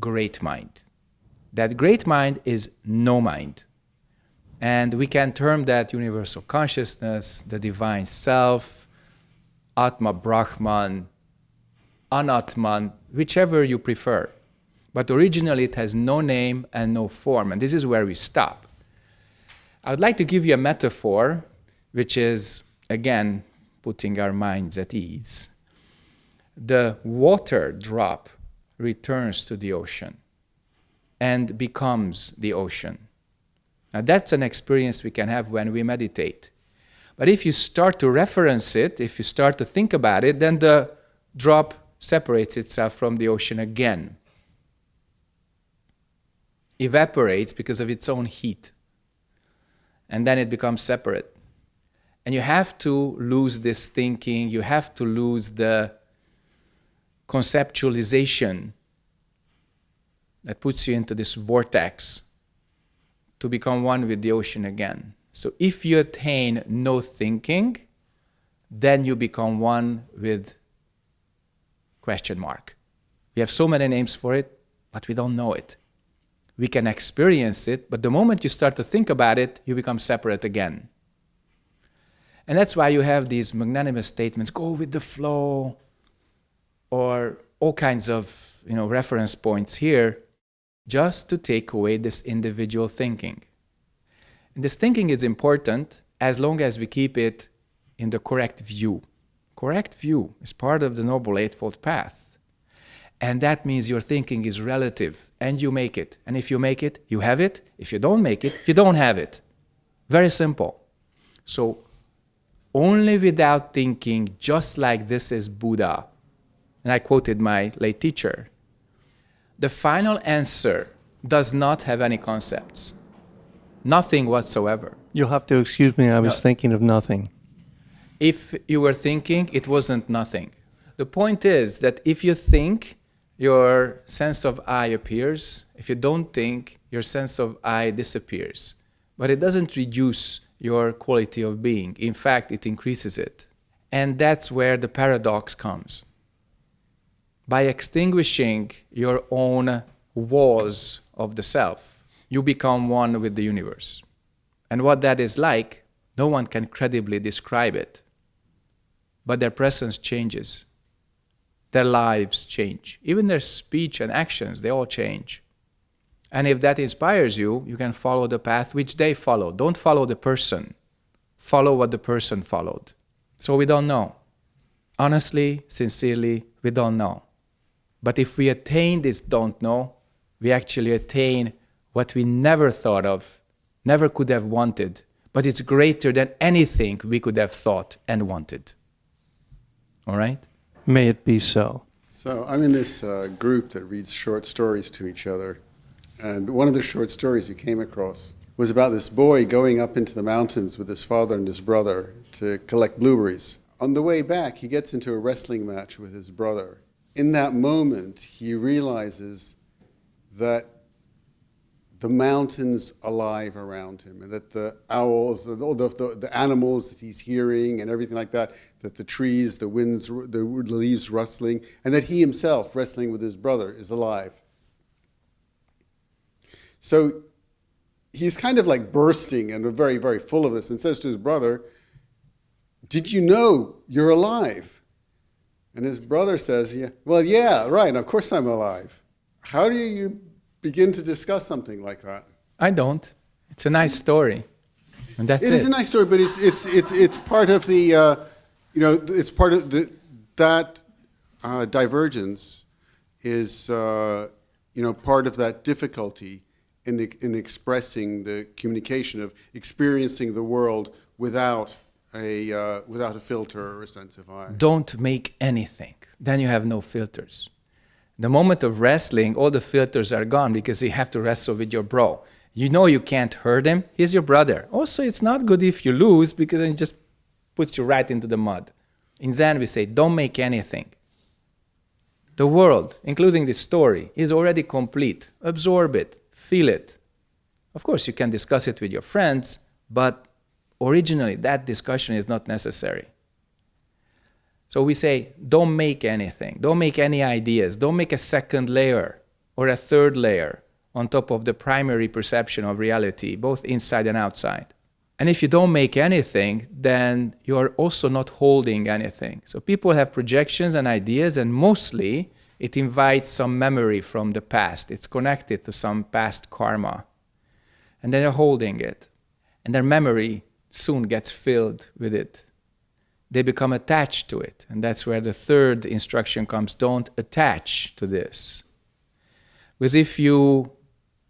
great mind. That great mind is no mind. And we can term that universal consciousness, the divine self, Atma Brahman, Anatman, whichever you prefer. But originally it has no name and no form. And this is where we stop. I would like to give you a metaphor, which is, again, putting our minds at ease. The water drop returns to the ocean and becomes the ocean. Now, that's an experience we can have when we meditate. But if you start to reference it, if you start to think about it, then the drop separates itself from the ocean again. Evaporates because of its own heat. And then it becomes separate. And you have to lose this thinking, you have to lose the conceptualization that puts you into this vortex to become one with the ocean again. So if you attain no thinking, then you become one with question mark. We have so many names for it, but we don't know it. We can experience it, but the moment you start to think about it, you become separate again. And that's why you have these magnanimous statements, go with the flow, or all kinds of you know, reference points here, just to take away this individual thinking. And this thinking is important as long as we keep it in the correct view. Correct view is part of the Noble Eightfold Path. And that means your thinking is relative and you make it. And if you make it, you have it. If you don't make it, you don't have it. Very simple. So only without thinking, just like this is Buddha. And I quoted my late teacher. The final answer does not have any concepts. Nothing whatsoever. You'll have to excuse me, I was No. thinking of nothing. If you were thinking, it wasn't nothing. The point is that if you think, your sense of I appears. If you don't think, your sense of I disappears. But it doesn't reduce your quality of being. In fact, it increases it. And that's where the paradox comes. By extinguishing your own walls of the self, you become one with the universe. And what that is like, no one can credibly describe it. But their presence changes. Their lives change. Even their speech and actions, they all change. And if that inspires you, you can follow the path which they follow. Don't follow the person, follow what the person followed. So we don't know. Honestly, sincerely, we don't know. But if we attain this don't know, we actually attain what we never thought of, never could have wanted, but it's greater than anything we could have thought and wanted. All right? May it be so. So I'm in this uh, group that reads short stories to each other. And one of the short stories we came across was about this boy going up into the mountains with his father and his brother to collect blueberries. On the way back, he gets into a wrestling match with his brother. In that moment, he realizes that the mountains alive around him, and that the owls, the, the, the animals that he's hearing, and everything like that, that the trees, the winds, the leaves rustling, and that he himself, wrestling with his brother, is alive. So he's kind of like bursting and very, very full of this, and says to his brother, Did you know you're alive? And his brother says, yeah, Well, yeah, right, of course I'm alive. How do you begin to discuss something like that? I don't. It's a nice story. And that's It it. is a nice story, but it's it's it's it's part of the, uh, you know, it's part of the that uh, divergence is, uh, you know, part of that difficulty in in expressing the communication of experiencing the world without a uh, without a filter or a sense of I. Don't make anything. Then you have no filters. The moment of wrestling, all the filters are gone because you have to wrestle with your bro. You know you can't hurt him. He's your brother. Also, it's not good if you lose because it just puts you right into the mud. In Zen, we say, don't make anything. The world, including this story, is already complete. Absorb it, feel it. Of course, you can discuss it with your friends, but originally that discussion is not necessary. So we say, don't make anything, don't make any ideas, don't make a second layer or a third layer on top of the primary perception of reality, both inside and outside. And if you don't make anything, then you're also not holding anything. So people have projections and ideas, and mostly it invites some memory from the past. It's connected to some past karma. And then they're holding it. And their memory soon gets filled with it they become attached to it. And that's where the third instruction comes don't attach to this. Because if you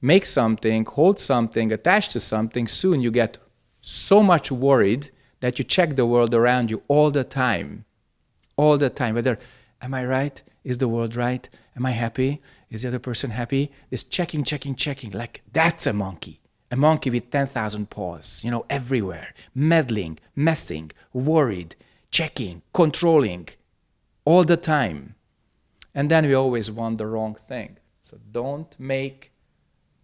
make something, hold something, attach to something, soon you get so much worried that you check the world around you all the time. All the time. Whether, am I right? Is the world right? Am I happy? Is the other person happy? This checking, checking, checking. Like that's a monkey. A monkey with 10,000 paws, you know, everywhere. Meddling, messing, worried, checking, controlling, all the time. And then we always want the wrong thing. So don't make,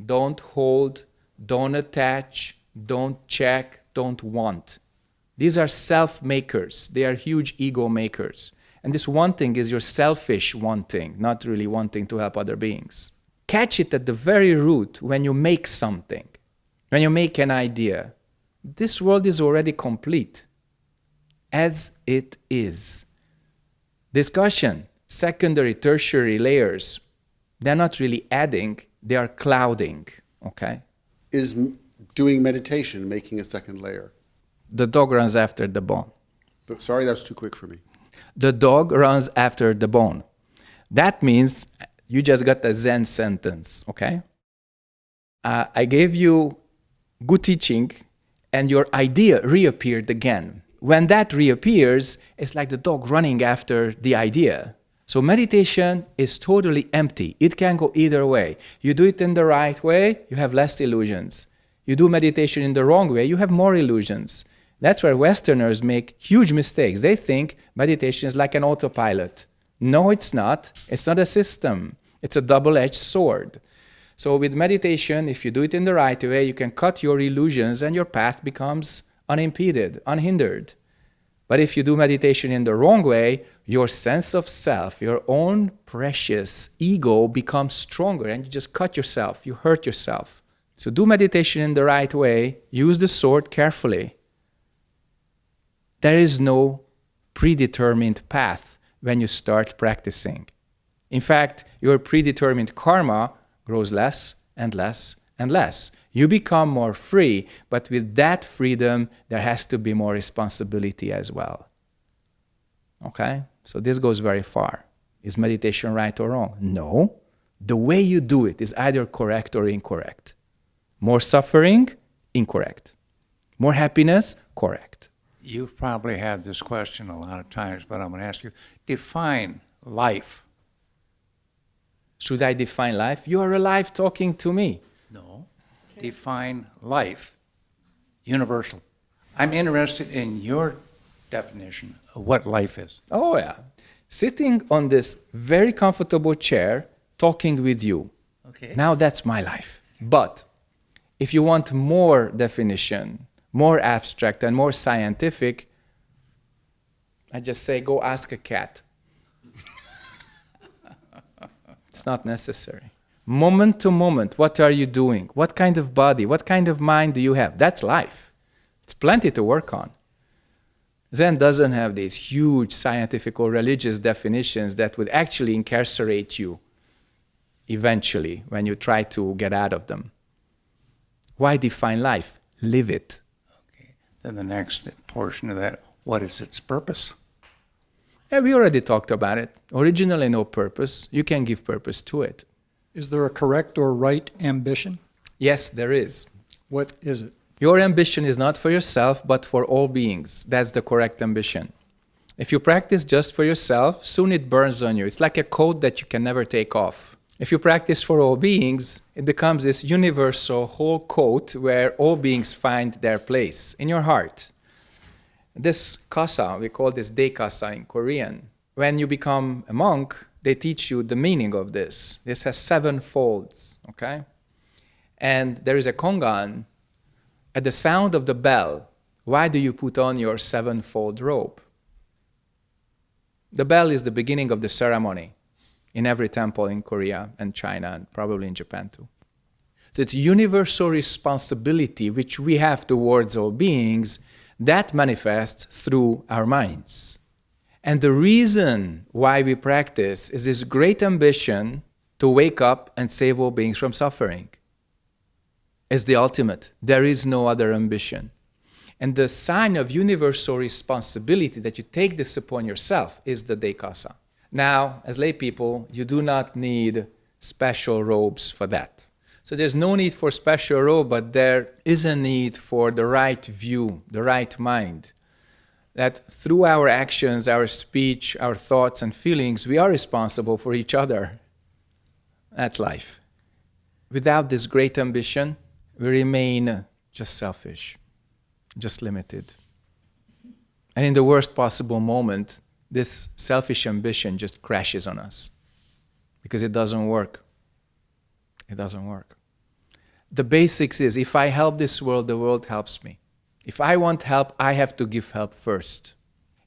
don't hold, don't attach, don't check, don't want. These are self makers, they are huge ego makers. And this wanting is your selfish wanting, not really wanting to help other beings. Catch it at the very root when you make something, when you make an idea. This world is already complete as it is. Discussion, secondary, tertiary layers, they're not really adding, they are clouding, okay? Is m- doing meditation making a second layer? The dog runs after the bone. Sorry, that's too quick for me. The dog runs after the bone. That means you just got a Zen sentence, okay? Uh, I gave you good teaching, and your idea reappeared again. When that reappears, it's like the dog running after the idea. So meditation is totally empty. It can go either way. You do it in the right way, you have less illusions. You do meditation in the wrong way, you have more illusions. That's where Westerners make huge mistakes. They think meditation is like an autopilot. No, it's not. It's not a system, it's a double edged sword. So, with meditation, if you do it in the right way, you can cut your illusions and your path becomes unimpeded, unhindered. But if you do meditation in the wrong way, your sense of self, your own precious ego becomes stronger and you just cut yourself, you hurt yourself. So do meditation in the right way, use the sword carefully. There is no predetermined path when you start practicing. In fact, your predetermined karma grows less and less and less. You become more free, but with that freedom, there has to be more responsibility as well. Okay? So this goes very far. Is meditation right or wrong? No. The way you do it is either correct or incorrect. More suffering? Incorrect. More happiness? Correct. You've probably had this question a lot of times, but I'm going to ask you define life. Should I define life? You are alive talking to me. Define life. Universal. I'm interested in your definition of what life is. Oh, yeah. Sitting on this very comfortable chair, talking with you. Okay. Now that's my life. But if you want more definition, more abstract, and more scientific, I just say go ask a cat. (laughs) it's not necessary. Moment to moment, what are you doing? What kind of body, what kind of mind do you have? That's life. It's plenty to work on. Zen doesn't have these huge scientific or religious definitions that would actually incarcerate you eventually when you try to get out of them. Why define life? Live it. Okay. Then the next portion of that, what is its purpose? Yeah, we already talked about it. Originally, no purpose. You can give purpose to it. Is there a correct or right ambition? Yes, there is. What is it? Your ambition is not for yourself, but for all beings. That's the correct ambition. If you practice just for yourself, soon it burns on you. It's like a coat that you can never take off. If you practice for all beings, it becomes this universal whole coat where all beings find their place in your heart. This kasa, we call this dekasa in Korean. When you become a monk, they teach you the meaning of this. This has seven folds, okay? And there is a kongan. At the sound of the bell, why do you put on your sevenfold robe? The bell is the beginning of the ceremony in every temple in Korea and China and probably in Japan too. So it's universal responsibility which we have towards all beings that manifests through our minds. And the reason why we practice is this great ambition to wake up and save all beings from suffering. Is the ultimate. There is no other ambition. And the sign of universal responsibility that you take this upon yourself is the dekasa. Now, as lay people, you do not need special robes for that. So there's no need for special robe, but there is a need for the right view, the right mind, that through our actions, our speech, our thoughts, and feelings, we are responsible for each other. That's life. Without this great ambition, we remain just selfish, just limited. And in the worst possible moment, this selfish ambition just crashes on us because it doesn't work. It doesn't work. The basics is if I help this world, the world helps me. If I want help, I have to give help first.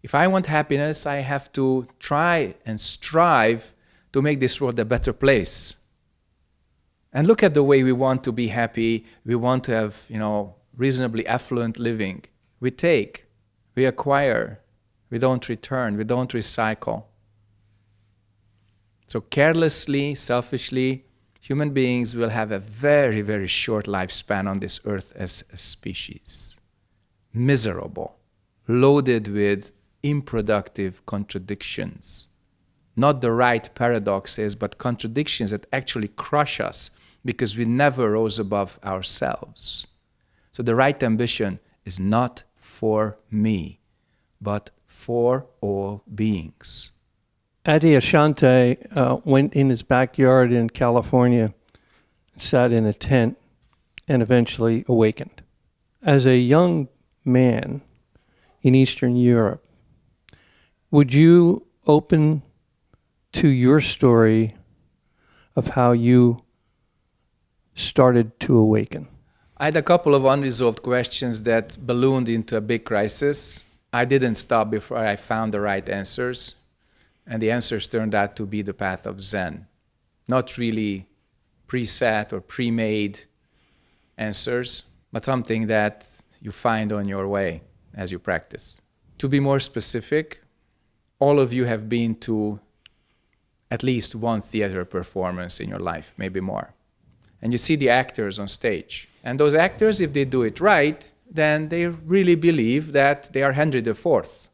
If I want happiness, I have to try and strive to make this world a better place. And look at the way we want to be happy. We want to have, you know, reasonably affluent living. We take, we acquire, we don't return, we don't recycle. So carelessly, selfishly, human beings will have a very, very short lifespan on this earth as a species. Miserable, loaded with unproductive contradictions. Not the right paradoxes, but contradictions that actually crush us because we never rose above ourselves. So the right ambition is not for me, but for all beings. Adyashanti uh, went in his backyard in California, sat in a tent, and eventually awakened. As a young man in Eastern Europe, would you open to your story of how you started to awaken? I had a couple of unresolved questions that ballooned into a big crisis. I didn't stop before I found the right answers, and the answers turned out to be the path of Zen. Not really preset or pre made answers, but something that you find on your way as you practice. To be more specific, all of you have been to at least one theater performance in your life, maybe more. And you see the actors on stage. And those actors, if they do it right, then they really believe that they are Henry IV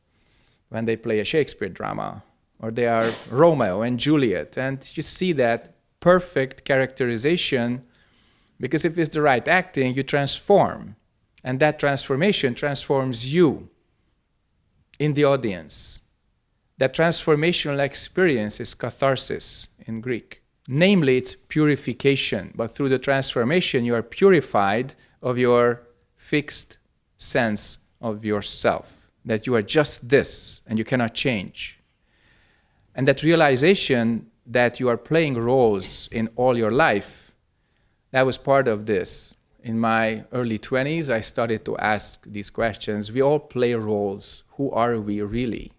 when they play a Shakespeare drama, or they are Romeo and Juliet. And you see that perfect characterization because if it's the right acting, you transform. And that transformation transforms you in the audience. That transformational experience is catharsis in Greek. Namely, it's purification, but through the transformation, you are purified of your fixed sense of yourself, that you are just this and you cannot change. And that realization that you are playing roles in all your life, that was part of this. In my early 20s, I started to ask these questions. We all play roles. Who are we really?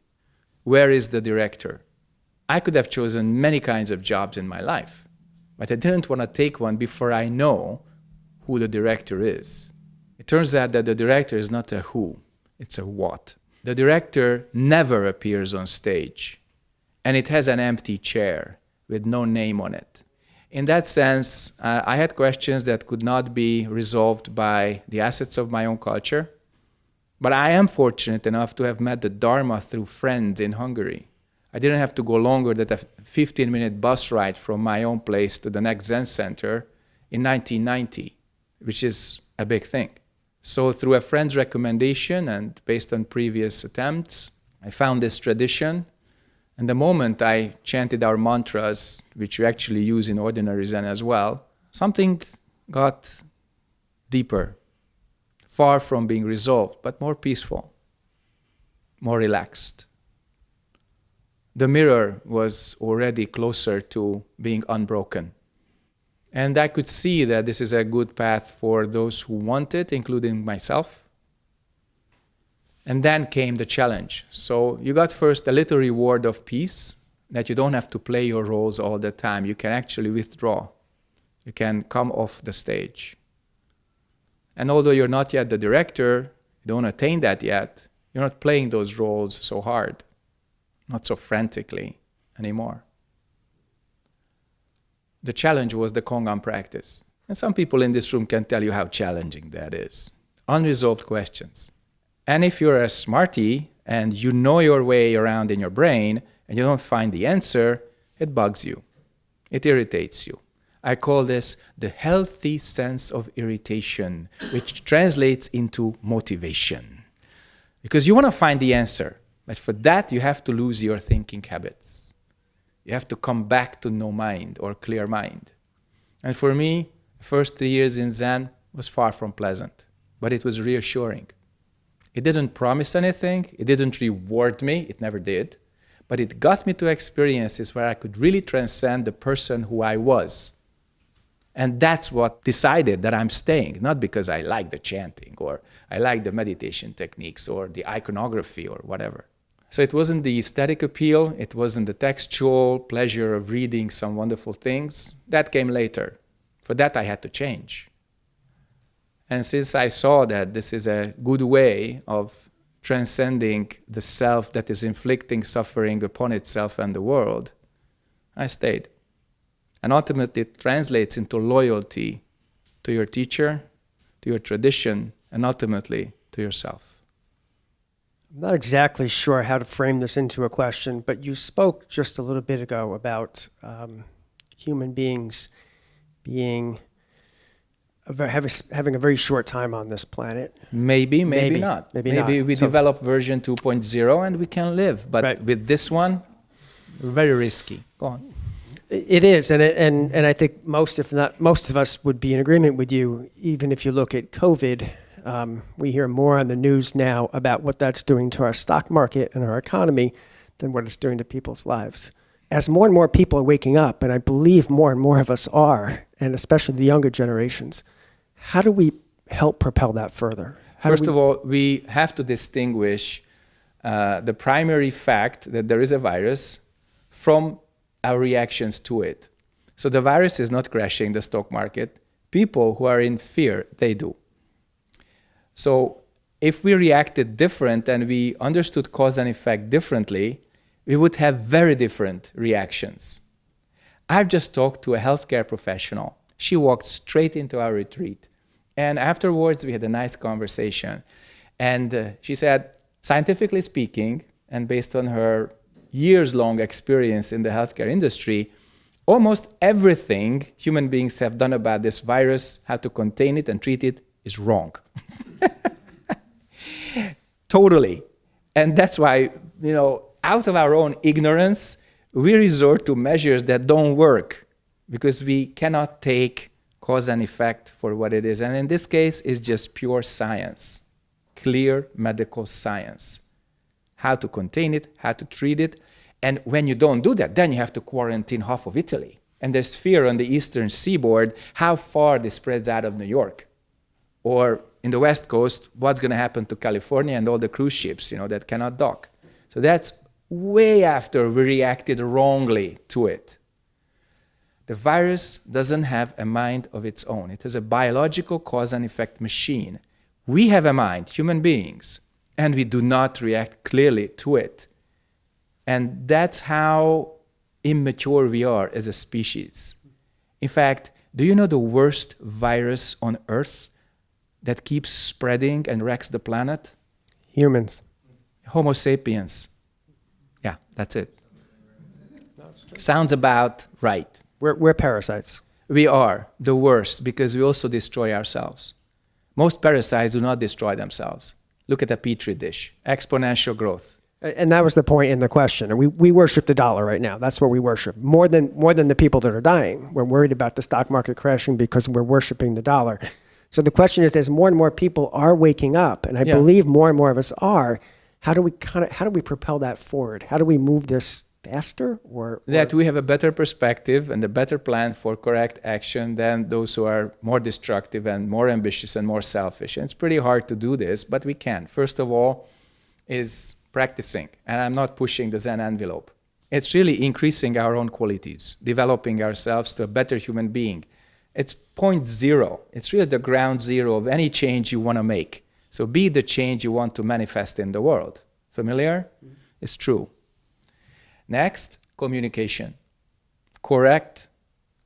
Where is the director? I could have chosen many kinds of jobs in my life, but I didn't want to take one before I know who the director is. It turns out that the director is not a who, it's a what. The director never appears on stage, and it has an empty chair with no name on it. In that sense, uh, I had questions that could not be resolved by the assets of my own culture, but I am fortunate enough to have met the Dharma through friends in Hungary I didn't have to go longer than a 15 minute bus ride from my own place to the next Zen center in 1990, which is a big thing. So, through a friend's recommendation and based on previous attempts, I found this tradition. And the moment I chanted our mantras, which we actually use in ordinary Zen as well, something got deeper, far from being resolved, but more peaceful, more relaxed the mirror was already closer to being unbroken. And I could see that this is a good path for those who want it, including myself. And then came the challenge. So you got first a little reward of peace that you don't have to play your roles all the time. You can actually withdraw. You can come off the stage. And although you're not yet the director, you don't attain that yet, you're not playing those roles so hard not so frantically anymore. The challenge was the Kongan practice. And some people in this room can tell you how challenging that is. Unresolved questions. And if you're a smarty and you know your way around in your brain and you don't find the answer, it bugs you. It irritates you. I call this the healthy sense of irritation, which translates into motivation Because you want to find the answer. But for that, you have to lose your thinking habits. You have to come back to no mind or clear mind. And for me, the first three years in Zen was far from pleasant, but it was reassuring. It didn't promise anything, it didn't reward me, it never did, but it got me to experiences where I could really transcend the person who I was. And that's what decided that I'm staying, not because I like the chanting or I like the meditation techniques or the iconography or whatever. So it wasn't the aesthetic appeal, it wasn't the textual pleasure of reading some wonderful things. That came later. For that, I had to change. And since I saw that this is a good way of transcending the self that is inflicting suffering upon itself and the world, I stayed. And ultimately, it translates into loyalty to your teacher, to your tradition, and ultimately to yourself. I'm not exactly sure how to frame this into a question, but you spoke just a little bit ago about um, human beings being a have a having a very short time on this planet. Maybe, maybe, Maybe, not. maybe maybe not. we So- develop version 2.0 and we can live. But Right. with this one, very risky. Go on. It is, and it, and and I think most, if not most of us, would be in agreement with you. Even if you look at COVID, um, we hear more on the news now about what that's doing to our stock market and our economy than what it's doing to people's lives. As more and more people are waking up, and I believe more and more of us are, and especially the younger generations, how do we help propel that further? How First of all, we have to distinguish uh, the primary fact that there is a virus from our reactions to it. So the virus is not crashing the stock market. People who are in fear, they do. So if we reacted different and we understood cause and effect differently, we would have very different reactions. I've just talked to a healthcare professional. She walked straight into our retreat. And afterwards, we had a nice conversation. And uh, she said, scientifically speaking, and based on her years long experience in the healthcare industry, almost everything human beings have done about this virus, how to contain it and treat it, is wrong. (laughs) totally. And that's why, you know, out of our own ignorance, we resort to measures that don't work because we cannot take cause and effect for what it is. And in this case, it's just pure science, clear medical science. How to contain it, how to treat it. And when you don't do that, then you have to quarantine half of Italy. And there's fear on the eastern seaboard how far this spreads out of New York. Or in the West Coast, what's going to happen to California and all the cruise ships, you know, that cannot dock. So that's way after we reacted wrongly to it. The virus doesn't have a mind of its own. It is a biological cause and effect machine. We have a mind, human beings, and we do not react clearly to it. And that's how immature we are as a species. In fact, do you know the worst virus on Earth that keeps spreading and wrecks the planet? humans. Homo sapiens. Yeah, that's it. Sounds about right. We're, we're parasites. We are the worst because we also destroy ourselves. Most parasites do not destroy themselves. Look at a petri dish, exponential growth. And that was the point in the question. We, we worship the dollar right now. That's what we worship. More than, more than the people that are dying. We're worried about the stock market crashing because we're worshiping the dollar. So the question is, as more and more people are waking up, and I Yeah. believe more and more of us are, how do we kind of, how do we propel that forward? How do we move this faster or, That we have a better perspective and a better plan for correct action than those who are more destructive and more ambitious and more selfish. And it's pretty hard to do this, but we can. First of all, is practicing. And I'm not pushing the Zen envelope. It's really increasing our own qualities, developing ourselves to a better human being. It's point zero. It's really the ground zero of any change you want to make. So be the change you want to manifest in the world. Familiar? Mm-hmm. It's true. Next, communication. Correct,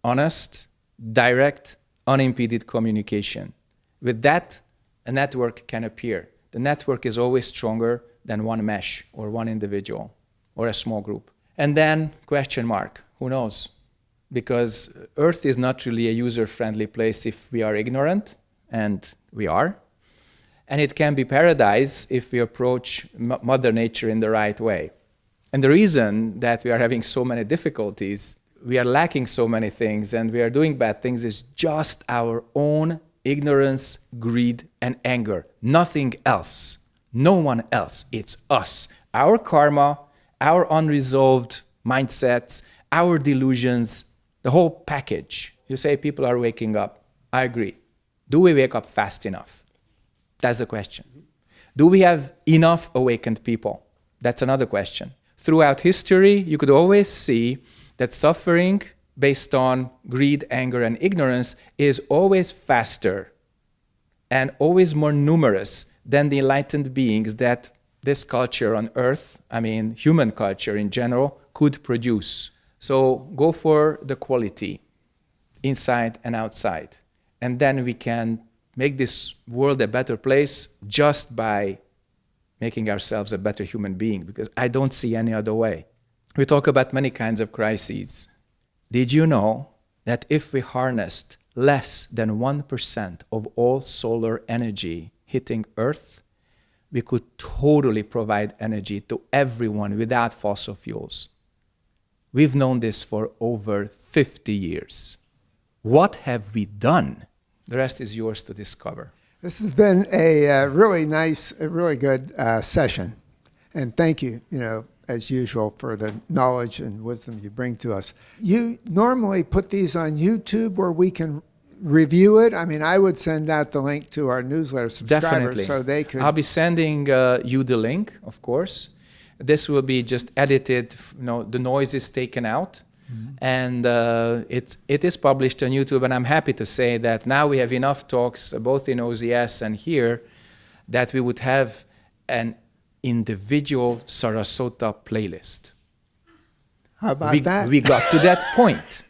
honest, direct, unimpeded communication. With that, a network can appear. The network is always stronger than one mesh or one individual or a small group. And then, question mark, who knows? Because Earth is not really a user friendly place if we are ignorant, and we are. And it can be paradise if we approach Mother Nature in the right way. And the reason that we are having so many difficulties, we are lacking so many things, and we are doing bad things is just our own ignorance, greed, and anger. Nothing else. No one else. It's us. Our karma, our unresolved mindsets, our delusions, the whole package. You say people are waking up. I agree. Do we wake up fast enough? That's the question. Do we have enough awakened people? That's another question. Throughout history, you could always see that suffering based on greed, anger, and ignorance is always faster and always more numerous than the enlightened beings that this culture on earth, I mean, human culture in general, could produce. So go for the quality inside and outside. And then we can make this world a better place just by making ourselves a better human being, because I don't see any other way. We talk about many kinds of crises. Did you know that if we harnessed less than 1% of all solar energy hitting Earth, we could totally provide energy to everyone without fossil fuels? We've known this for over 50 years. What have we done? The rest is yours to discover. This has been a uh, really nice, a really good uh, session. And thank you, you know, as usual, for the knowledge and wisdom you bring to us. You normally put these on YouTube where we can review it. I mean, I would send out the link to our newsletter subscribers Definitely. so they could. I'll be sending uh, you the link, of course. This will be just edited, you know, the noise is taken out. And uh, it, it is published on YouTube, and I'm happy to say that now we have enough talks, uh, both in OZS and here, that we would have an individual Sarasota playlist. How about we, that? we got to that (laughs) point.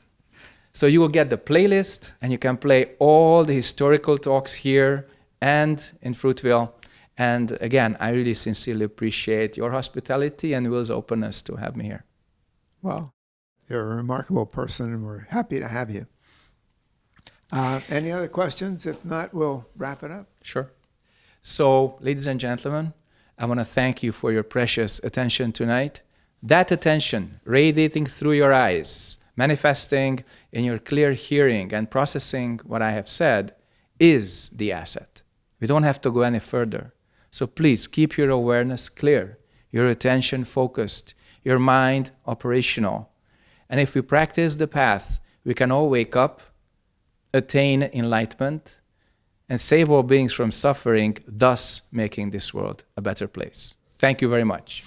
So you will get the playlist, and you can play all the historical talks here and in Fruitville. And again, I really sincerely appreciate your hospitality and Will's openness to have me here. Well, you're a remarkable person, and we're happy to have you. Uh, any other questions? If not, we'll wrap it up. Sure. So, ladies and gentlemen, I want to thank you for your precious attention tonight. That attention radiating through your eyes, manifesting in your clear hearing and processing what I have said is the asset. We don't have to go any further. So please keep your awareness clear, your attention focused, your mind operational. And if we practice the path, we can all wake up, attain enlightenment, and save all beings from suffering, thus making this world a better place. Thank you very much.